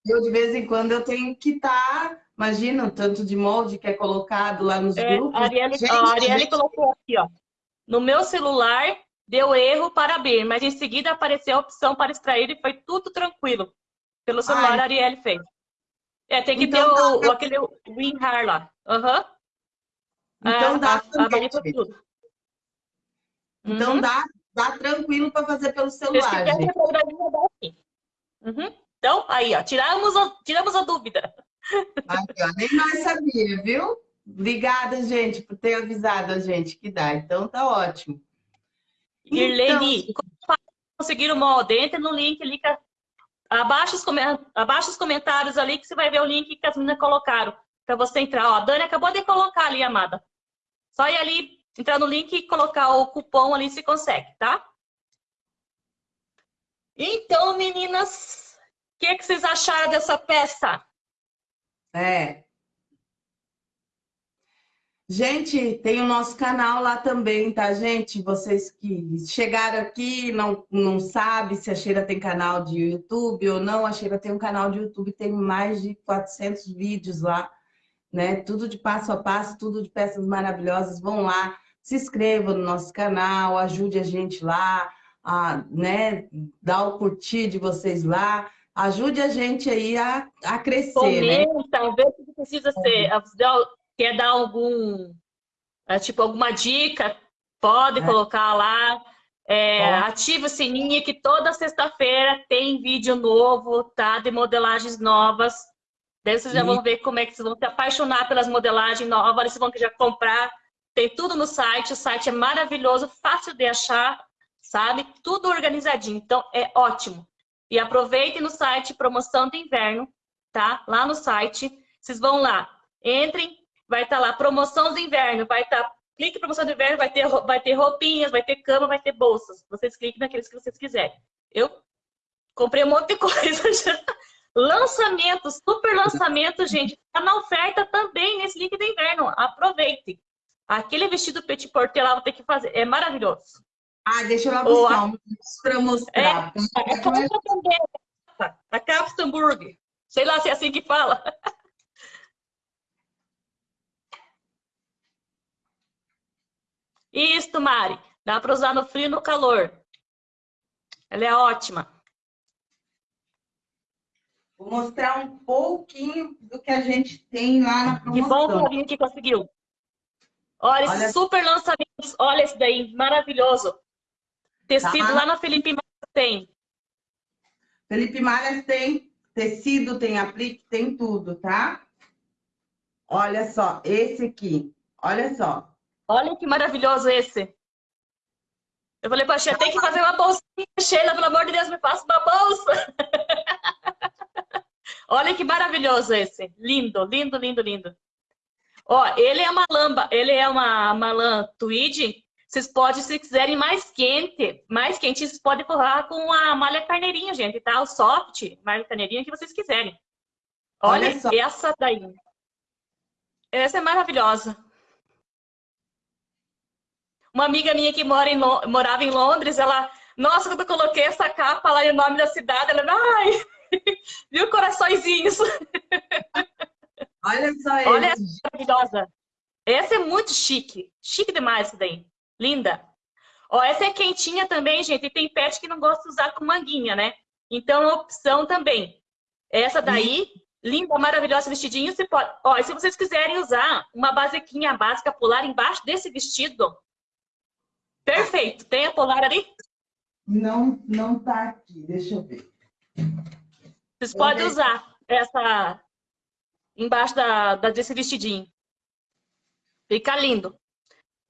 Speaker 1: eu, de vez em quando, eu tenho que estar... Tá... Imagina o tanto de molde que é colocado lá nos é, grupos.
Speaker 2: A Arielle, gente, a Arielle gente... colocou aqui, ó. No meu celular, Deu erro para abrir, mas em seguida apareceu a opção para extrair e foi tudo tranquilo. Pelo celular, Ai. a Arielle fez. É, tem que então, ter o, dá... aquele WinRAR lá. Uhum.
Speaker 1: Então dá a, também. A tudo. Então uhum. dá, dá tranquilo para fazer pelo celular.
Speaker 2: Uhum. Então, aí, ó, tiramos a, tiramos a dúvida.
Speaker 1: Aqui, ó, nem mais sabia, viu? Obrigada, gente, por ter avisado a gente que dá. Então tá ótimo.
Speaker 2: Irlene, então... como conseguir o molde? Entra no link ali, que... abaixa, os abaixa os comentários ali que você vai ver o link que as meninas colocaram para você entrar. Ó, a Dani acabou de colocar ali, amada. Só ir ali entrar no link e colocar o cupom ali se consegue, tá? Então, meninas, o que, que vocês acharam dessa peça?
Speaker 1: É. Gente, tem o nosso canal lá também, tá, gente? Vocês que chegaram aqui não não sabem se a Sheila tem canal de YouTube ou não. A Sheila tem um canal de YouTube, tem mais de 400 vídeos lá, né? Tudo de passo a passo, tudo de peças maravilhosas. Vão lá, se inscrevam no nosso canal, ajude a gente lá, a, né? Dá o curtir de vocês lá. Ajude a gente aí a, a crescer?
Speaker 2: Comenta, né? vê se precisa ser quer dar algum, é, tipo, alguma dica, pode é. colocar lá. É, ativa o sininho que toda sexta-feira tem vídeo novo, tá? De modelagens novas. Daí vocês já vão ver como é que vocês vão se apaixonar pelas modelagens novas, vocês vão já comprar. Tem tudo no site, o site é maravilhoso, fácil de achar, sabe? Tudo organizadinho, então é ótimo. E aproveitem no site promoção de inverno, tá? Lá no site, vocês vão lá, entrem, vai estar tá lá promoção do inverno, vai estar tá, clique promoção do inverno, vai ter vai ter roupinhas, vai ter cama, vai ter bolsas. Vocês cliquem naqueles que vocês quiserem. Eu comprei um monte de coisa já. Lançamento, super lançamento, gente. Tá na oferta também nesse link do inverno. Aproveite. Aquele vestido petit porter lá, vou ter que fazer. É maravilhoso.
Speaker 1: Ah, deixa eu lá buscar um para mostrar. É,
Speaker 2: a calça também. A Capstamburg. Sei lá se é assim que fala. Isso, Mari. Dá para usar no frio e no calor. Ela é ótima.
Speaker 1: Vou mostrar um pouquinho do que a gente tem lá na promoção.
Speaker 2: Que bom, que conseguiu. Olha, Olha, esse super lançamento. Olha esse daí, maravilhoso. Tecido tá. lá na Felipe Malhas tem.
Speaker 1: Felipe Malhas tem tecido, tem aplique, tem tudo, tá? Olha só, esse aqui. Olha só.
Speaker 2: Olha que maravilhoso esse. Eu falei, Paixinha, tem que fazer uma bolsinha, Sheila, pelo amor de Deus, me faça uma bolsa. [LAUGHS] Olha que maravilhoso esse. Lindo, lindo, lindo, lindo. Ó, ele é uma lamba, ele é uma, uma lã tweed. Vocês podem, se quiserem mais quente, mais quente, vocês podem forrar com a malha carneirinha, gente, tá? O soft, malha carneirinha que vocês quiserem. Olha, Olha essa daí. Essa é maravilhosa. Uma amiga minha que mora em, morava em Londres, ela, nossa, quando eu coloquei essa capa lá e o nome da cidade, ela, ai, [LAUGHS] viu coraçõezinhos. [LAUGHS]
Speaker 1: Olha só esse.
Speaker 2: Olha essa maravilhosa. Essa é muito chique, chique demais isso daí, linda. Ó, essa é quentinha também, gente, e tem pet que não gosta de usar com manguinha, né? Então, é opção também. Essa daí, linda, maravilhosa, vestidinho, se pode... Ó, se vocês quiserem usar uma basiquinha básica polar embaixo desse vestido, Perfeito. Tem a polar ali?
Speaker 1: Não, não tá aqui. Deixa eu ver.
Speaker 2: Vocês podem usar essa embaixo da, da, desse vestidinho. Fica lindo.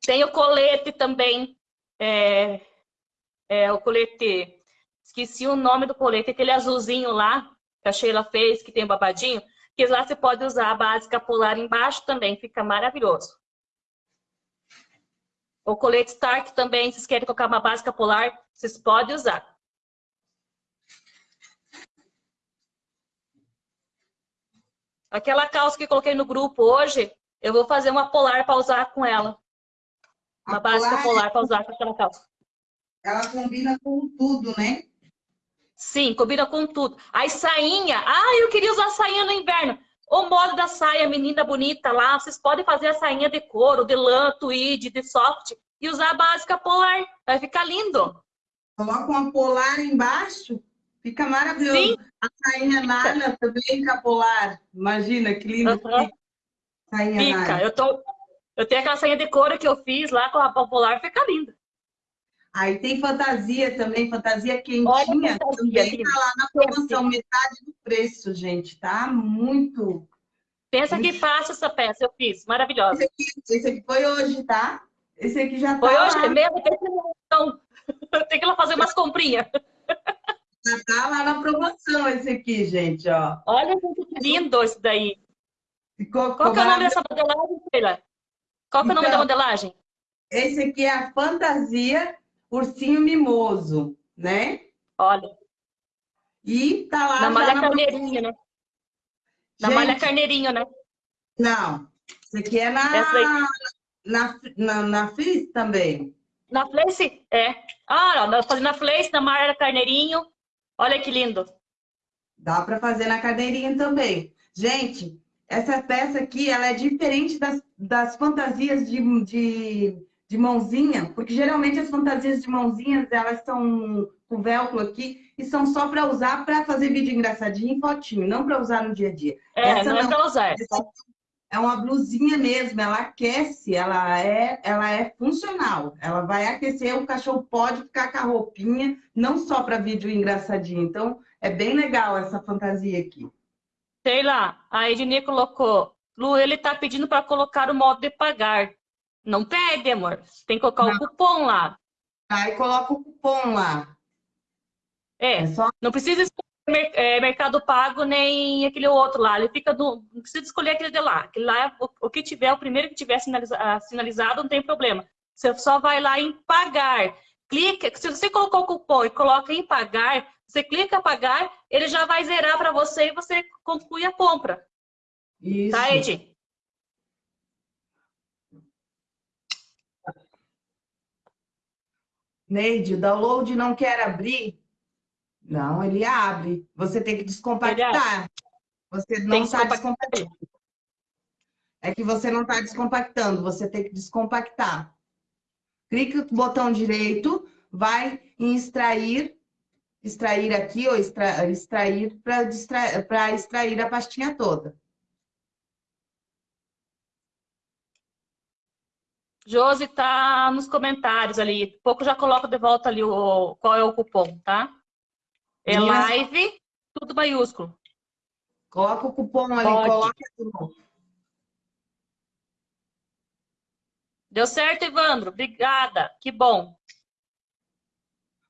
Speaker 2: Tem o colete também. É, é, o colete... Esqueci o nome do colete. Aquele azulzinho lá que a Sheila fez, que tem o babadinho. Que lá você pode usar a básica polar embaixo também. Fica maravilhoso. O colete Stark também, se vocês querem colocar uma básica polar, vocês podem usar. Aquela calça que coloquei no grupo hoje, eu vou fazer uma polar para usar com ela. Uma a básica polar, polar para usar com aquela calça.
Speaker 1: Ela combina com tudo, né?
Speaker 2: Sim, combina com tudo. Aí sainha. Ah, eu queria usar sainha no inverno. O modo da saia, menina bonita lá, vocês podem fazer a sainha de couro, de lã, tweed, de soft e usar a básica polar. Vai ficar lindo.
Speaker 1: Coloca uma polar embaixo, fica maravilhoso. Sim. A sainha nalha também com a polar. Imagina que lindo uhum.
Speaker 2: Sainha fica. Eu, tô... eu tenho aquela sainha de couro que eu fiz lá com a polar, fica linda.
Speaker 1: Aí tem fantasia também, fantasia quentinha, fantasia, também tá lá na promoção, metade do preço, gente, tá? Muito.
Speaker 2: Pensa muito... que fácil essa peça, eu fiz, maravilhosa.
Speaker 1: Esse aqui, esse aqui foi hoje, tá? Esse aqui já tá
Speaker 2: Foi hoje lá. mesmo? Então, [LAUGHS] tem que ir lá fazer umas comprinhas.
Speaker 1: Já tá lá na promoção esse aqui, gente, ó.
Speaker 2: Olha que lindo esse daí. Ficou, Qual que é o nome dessa modelagem, Sheila? Qual que é o nome da então, modelagem?
Speaker 1: esse aqui é a fantasia ursinho mimoso, né?
Speaker 2: Olha.
Speaker 1: E tá lá
Speaker 2: na malha carneirinho, né? Na Gente, malha carneirinho, né?
Speaker 1: Não. Isso aqui é na, na, na, na também.
Speaker 2: Na Fleece? É. Ah, nós fazendo na Fleece, na malha carneirinho. Olha que lindo.
Speaker 1: Dá para fazer na carneirinho também. Gente, essa peça aqui, ela é diferente das, das fantasias de, de, de mãozinha, porque geralmente as fantasias de mãozinhas, elas são com velcro aqui e são só para usar para fazer vídeo engraçadinho e fotinho, não para usar no dia a dia.
Speaker 2: É, essa não, é para usar.
Speaker 1: é uma blusinha mesmo, ela aquece, ela é, ela é funcional. Ela vai aquecer, o cachorro pode ficar com a roupinha, não só para vídeo engraçadinho. Então, é bem legal essa fantasia aqui.
Speaker 2: Sei lá, a Ednei colocou, Lu, ele tá pedindo para colocar o modo de pagar. Não pede, amor. Você tem que colocar não. o cupom lá.
Speaker 1: Aí coloca o cupom lá.
Speaker 2: É, é só... não precisa escolher é, Mercado Pago nem aquele outro lá. Ele fica do... Não precisa escolher aquele de lá. Aquele lá, o, o que tiver, o primeiro que tiver sinaliza... sinalizado, não tem problema. Você só vai lá em pagar. Clica, se você colocou o cupom e coloca em pagar, você clica pagar, ele já vai zerar para você e você conclui a compra.
Speaker 1: Isso.
Speaker 2: Tá, Ed?
Speaker 1: Neide, o download não quer abrir? Não, ele abre. Você tem que descompactar. Você não está descompactando. É que você não está descompactando, você tem que descompactar. Clica no botão direito, vai em extrair extrair aqui ou extra, extrair para extrair, extrair a pastinha toda.
Speaker 2: Josi tá nos comentários ali. Pouco já coloco de volta ali o, qual é o cupom, tá? É live, tudo maiúsculo.
Speaker 1: Coloca o cupom ali, Pode. coloca.
Speaker 2: Deu certo, Evandro. Obrigada. Que bom.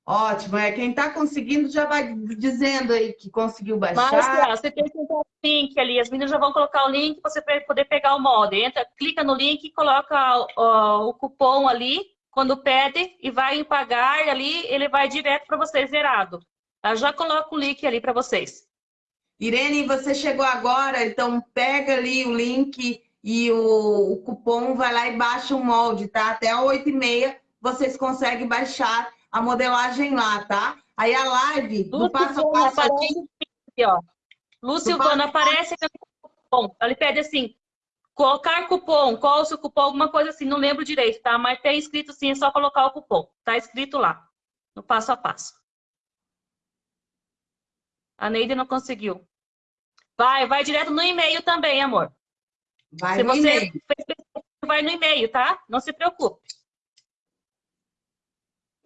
Speaker 1: Ótimo, é quem está conseguindo já vai dizendo aí que conseguiu baixar.
Speaker 2: Mas, você tem que o link ali, as meninas já vão colocar o link para você poder pegar o mod. Entra, clica no link, coloca o, o cupom ali, quando pede e vai pagar ali, ele vai direto para vocês zerado. Eu já coloco o link ali para vocês.
Speaker 1: Irene, você chegou agora, então pega ali o link e o, o cupom, vai lá e baixa o molde, tá? Até 8h30 vocês conseguem baixar a modelagem lá, tá? Aí a live do passo a passo aqui...
Speaker 2: aqui ó. Lucilvana, aparece cupom. Ele pede assim, colocar cupom, qual o seu cupom, alguma coisa assim, não lembro direito, tá? Mas tem escrito sim, é só colocar o cupom. Tá escrito lá, no passo a passo. A Neide não conseguiu. Vai, vai direto no e-mail também, amor.
Speaker 1: Vai Se no você
Speaker 2: vai no e-mail, tá? Não se preocupe.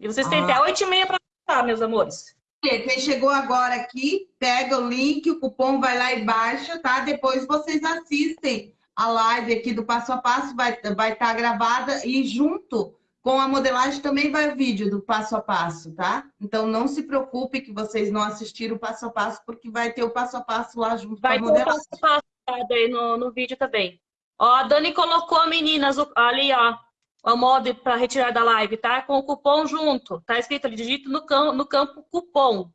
Speaker 2: E vocês têm ah. até 8 e meia para passar, meus amores.
Speaker 1: Quem chegou agora aqui, pega o link, o cupom vai lá e baixa, tá? Depois vocês assistem a live aqui do passo a passo, vai estar vai tá gravada e junto com a modelagem também vai o vídeo do passo a passo, tá? Então não se preocupe que vocês não assistiram o passo a passo, porque vai ter o passo a passo lá junto
Speaker 2: vai
Speaker 1: com a modelagem.
Speaker 2: Vai ter o passo a passo aí no, no vídeo também. Ó, a Dani colocou meninas ali, ó, o modo para retirar da live, tá? Com o cupom junto. Tá escrito ali, digito no campo, no campo cupom.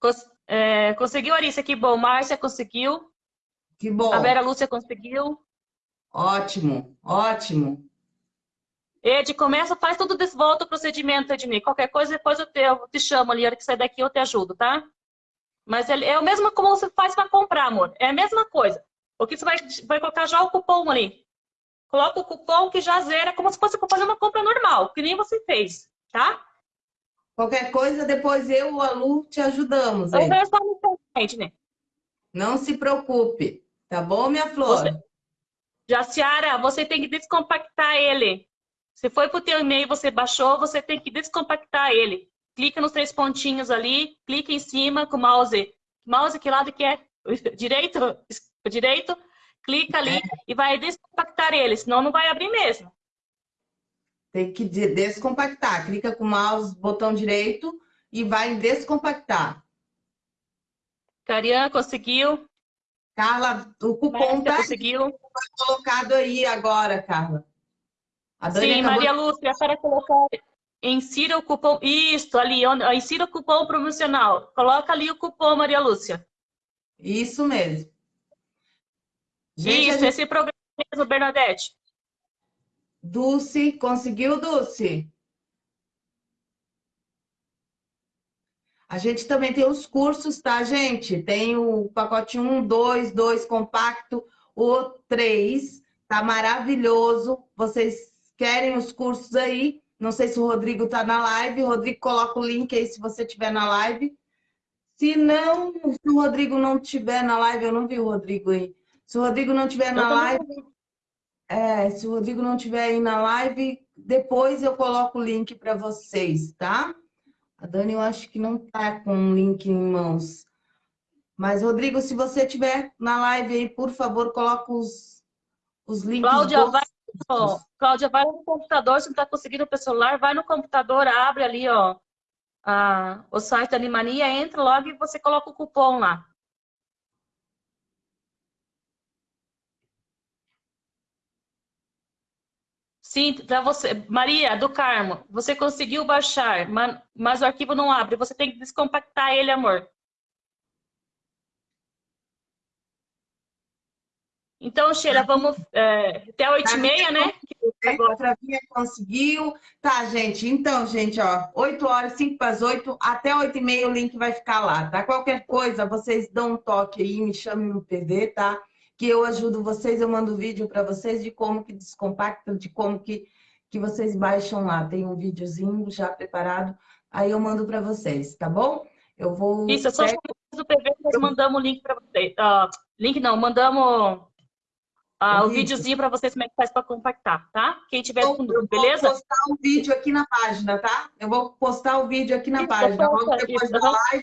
Speaker 2: Cons é, conseguiu, Arissa? Que bom. Márcia conseguiu.
Speaker 1: Que bom.
Speaker 2: A Vera Lúcia conseguiu.
Speaker 1: Ótimo, ótimo.
Speaker 2: Ed, começa, faz tudo desse volta o procedimento, Ednei. Qualquer coisa, depois eu te, eu te chamo ali, a hora que sair daqui eu te ajudo, tá? Mas é, é o mesmo como você faz para comprar, amor. É a mesma coisa. O que você vai, vai colocar já o cupom ali coloca o cupom que já zera, como se fosse fazer uma compra normal, que nem você fez, tá?
Speaker 1: Qualquer coisa, depois eu o Alu te ajudamos.
Speaker 2: Eu no internet, né?
Speaker 1: Não se preocupe, tá bom, minha flor? Você...
Speaker 2: Jaciara, você tem que descompactar ele. Se foi para o teu e-mail você baixou, você tem que descompactar ele. Clica nos três pontinhos ali, clica em cima com o mouse. Mouse que lado que é? [LAUGHS] Direito? Direito? Clica ali é. e vai descompactar ele, senão não vai abrir mesmo.
Speaker 1: Tem que descompactar. Clica com o mouse, botão direito e vai descompactar.
Speaker 2: Carian conseguiu.
Speaker 1: Carla, o cupom
Speaker 2: tá conseguiu.
Speaker 1: colocado aí agora, Carla.
Speaker 2: Sim, acabou... Maria Lúcia, para colocar insira o cupom, isso, ali, insira o cupom promocional. Coloca ali o cupom, Maria Lúcia.
Speaker 1: Isso mesmo.
Speaker 2: Gente, isso, gente... esse programa mesmo, Bernadette.
Speaker 1: Dulce, conseguiu, Dulce? A gente também tem os cursos, tá, gente? Tem o pacote 1, 2, 2 compacto, o 3, tá maravilhoso. Vocês querem os cursos aí? Não sei se o Rodrigo está na live. Rodrigo, coloca o link aí se você estiver na live. Se não, se o Rodrigo não estiver na live, eu não vi o Rodrigo aí. Se o Rodrigo não estiver na live, é, se o Rodrigo não estiver aí na live, depois eu coloco o link para vocês, tá? A Dani, eu acho que não tá com o link em mãos. Mas, Rodrigo, se você estiver na live aí, por favor, coloca os, os links.
Speaker 2: Cláudia, vai Ó, Cláudia, vai no computador, se não está conseguindo pelo celular, vai no computador, abre ali, ó, a, o site da Animania, entra logo e você coloca o cupom lá. Sim, para você. Maria, do Carmo, você conseguiu baixar, mas o arquivo não abre. Você tem que descompactar ele, amor. Então, Sheila, vamos é, até 8h30, né?
Speaker 1: Agora. Travinha conseguiu. Tá, gente. Então, gente, ó, 8 horas, 5 para as 8, até 8h30 o link vai ficar lá, tá? Qualquer coisa, vocês dão um toque aí, me chamem no PV, tá? Que eu ajudo vocês, eu mando vídeo para vocês de como que descompacta, de como que, que vocês baixam lá. Tem um videozinho já preparado, aí eu mando para vocês, tá bom? Eu vou...
Speaker 2: Isso, é só do PV nós mandamos o link para vocês. Uh, link não, mandamos ah, o videozinho para vocês como é que faz para compactar, tá? Quem tiver com dúvida, beleza?
Speaker 1: Eu vou postar o um vídeo aqui na página, tá? Eu vou postar o vídeo aqui na isso, página. Logo depois isso, da live,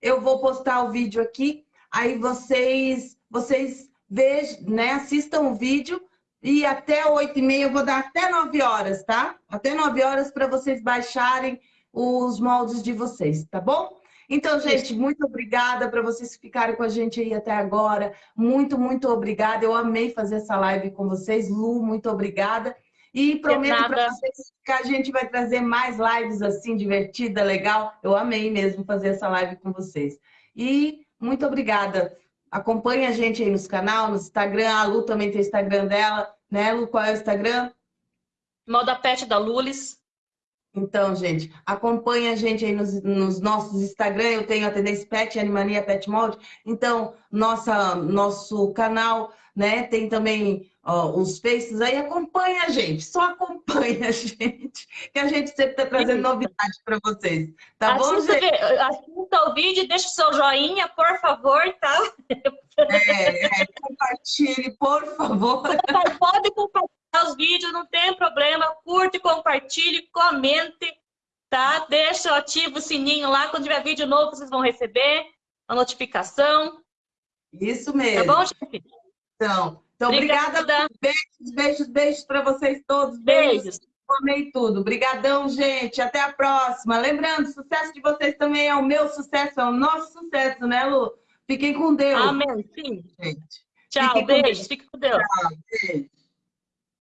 Speaker 1: eu vou postar o vídeo aqui. Aí vocês, vocês vejam, né? Assistam o vídeo e até 8 e meia eu vou dar até 9 horas, tá? Até 9 horas para vocês baixarem os moldes de vocês, tá bom? Então, gente, muito obrigada para vocês ficarem com a gente aí até agora. Muito, muito obrigada. Eu amei fazer essa live com vocês. Lu, muito obrigada. E prometo para vocês que a gente vai trazer mais lives assim, divertida, legal. Eu amei mesmo fazer essa live com vocês. E muito obrigada. Acompanhe a gente aí nos canal, no Instagram. A Lu também tem o Instagram dela. Né, Lu? Qual é o Instagram?
Speaker 2: Moda Pet da Lulis.
Speaker 1: Então, gente, acompanha a gente aí nos, nos, nossos Instagram, eu tenho a Tendência Pet, Animania Pet Mold. Então, nossa, nosso canal, né, tem também ó, os faces aí, acompanha a gente, só acompanha a [LAUGHS] gente, que a gente sempre está trazendo novidade para vocês. Tá bom, gente?
Speaker 2: Assista o vídeo, deixa o seu joinha, por favor, tá?
Speaker 1: É, é, compartilhe, por favor.
Speaker 2: Pode compartilhar os vídeos, não tem problema. Curte, compartilhe, comente, tá? Deixa ativo o sininho lá. Quando tiver vídeo novo, vocês vão receber a notificação.
Speaker 1: Isso mesmo.
Speaker 2: Tá bom, chefe?
Speaker 1: Então, então obrigada. obrigada. Beijos, beijos, beijos para vocês todos.
Speaker 2: Beijos. beijos.
Speaker 1: Amei tudo. Obrigadão, gente. Até a próxima. Lembrando, o sucesso de vocês também é o meu sucesso, é o nosso sucesso, né, Lu? Fiquem com Deus.
Speaker 2: Amém. Sim. Gente. Tchau, Fiquem beijos. Fiquem com Deus. Tchau, beijo.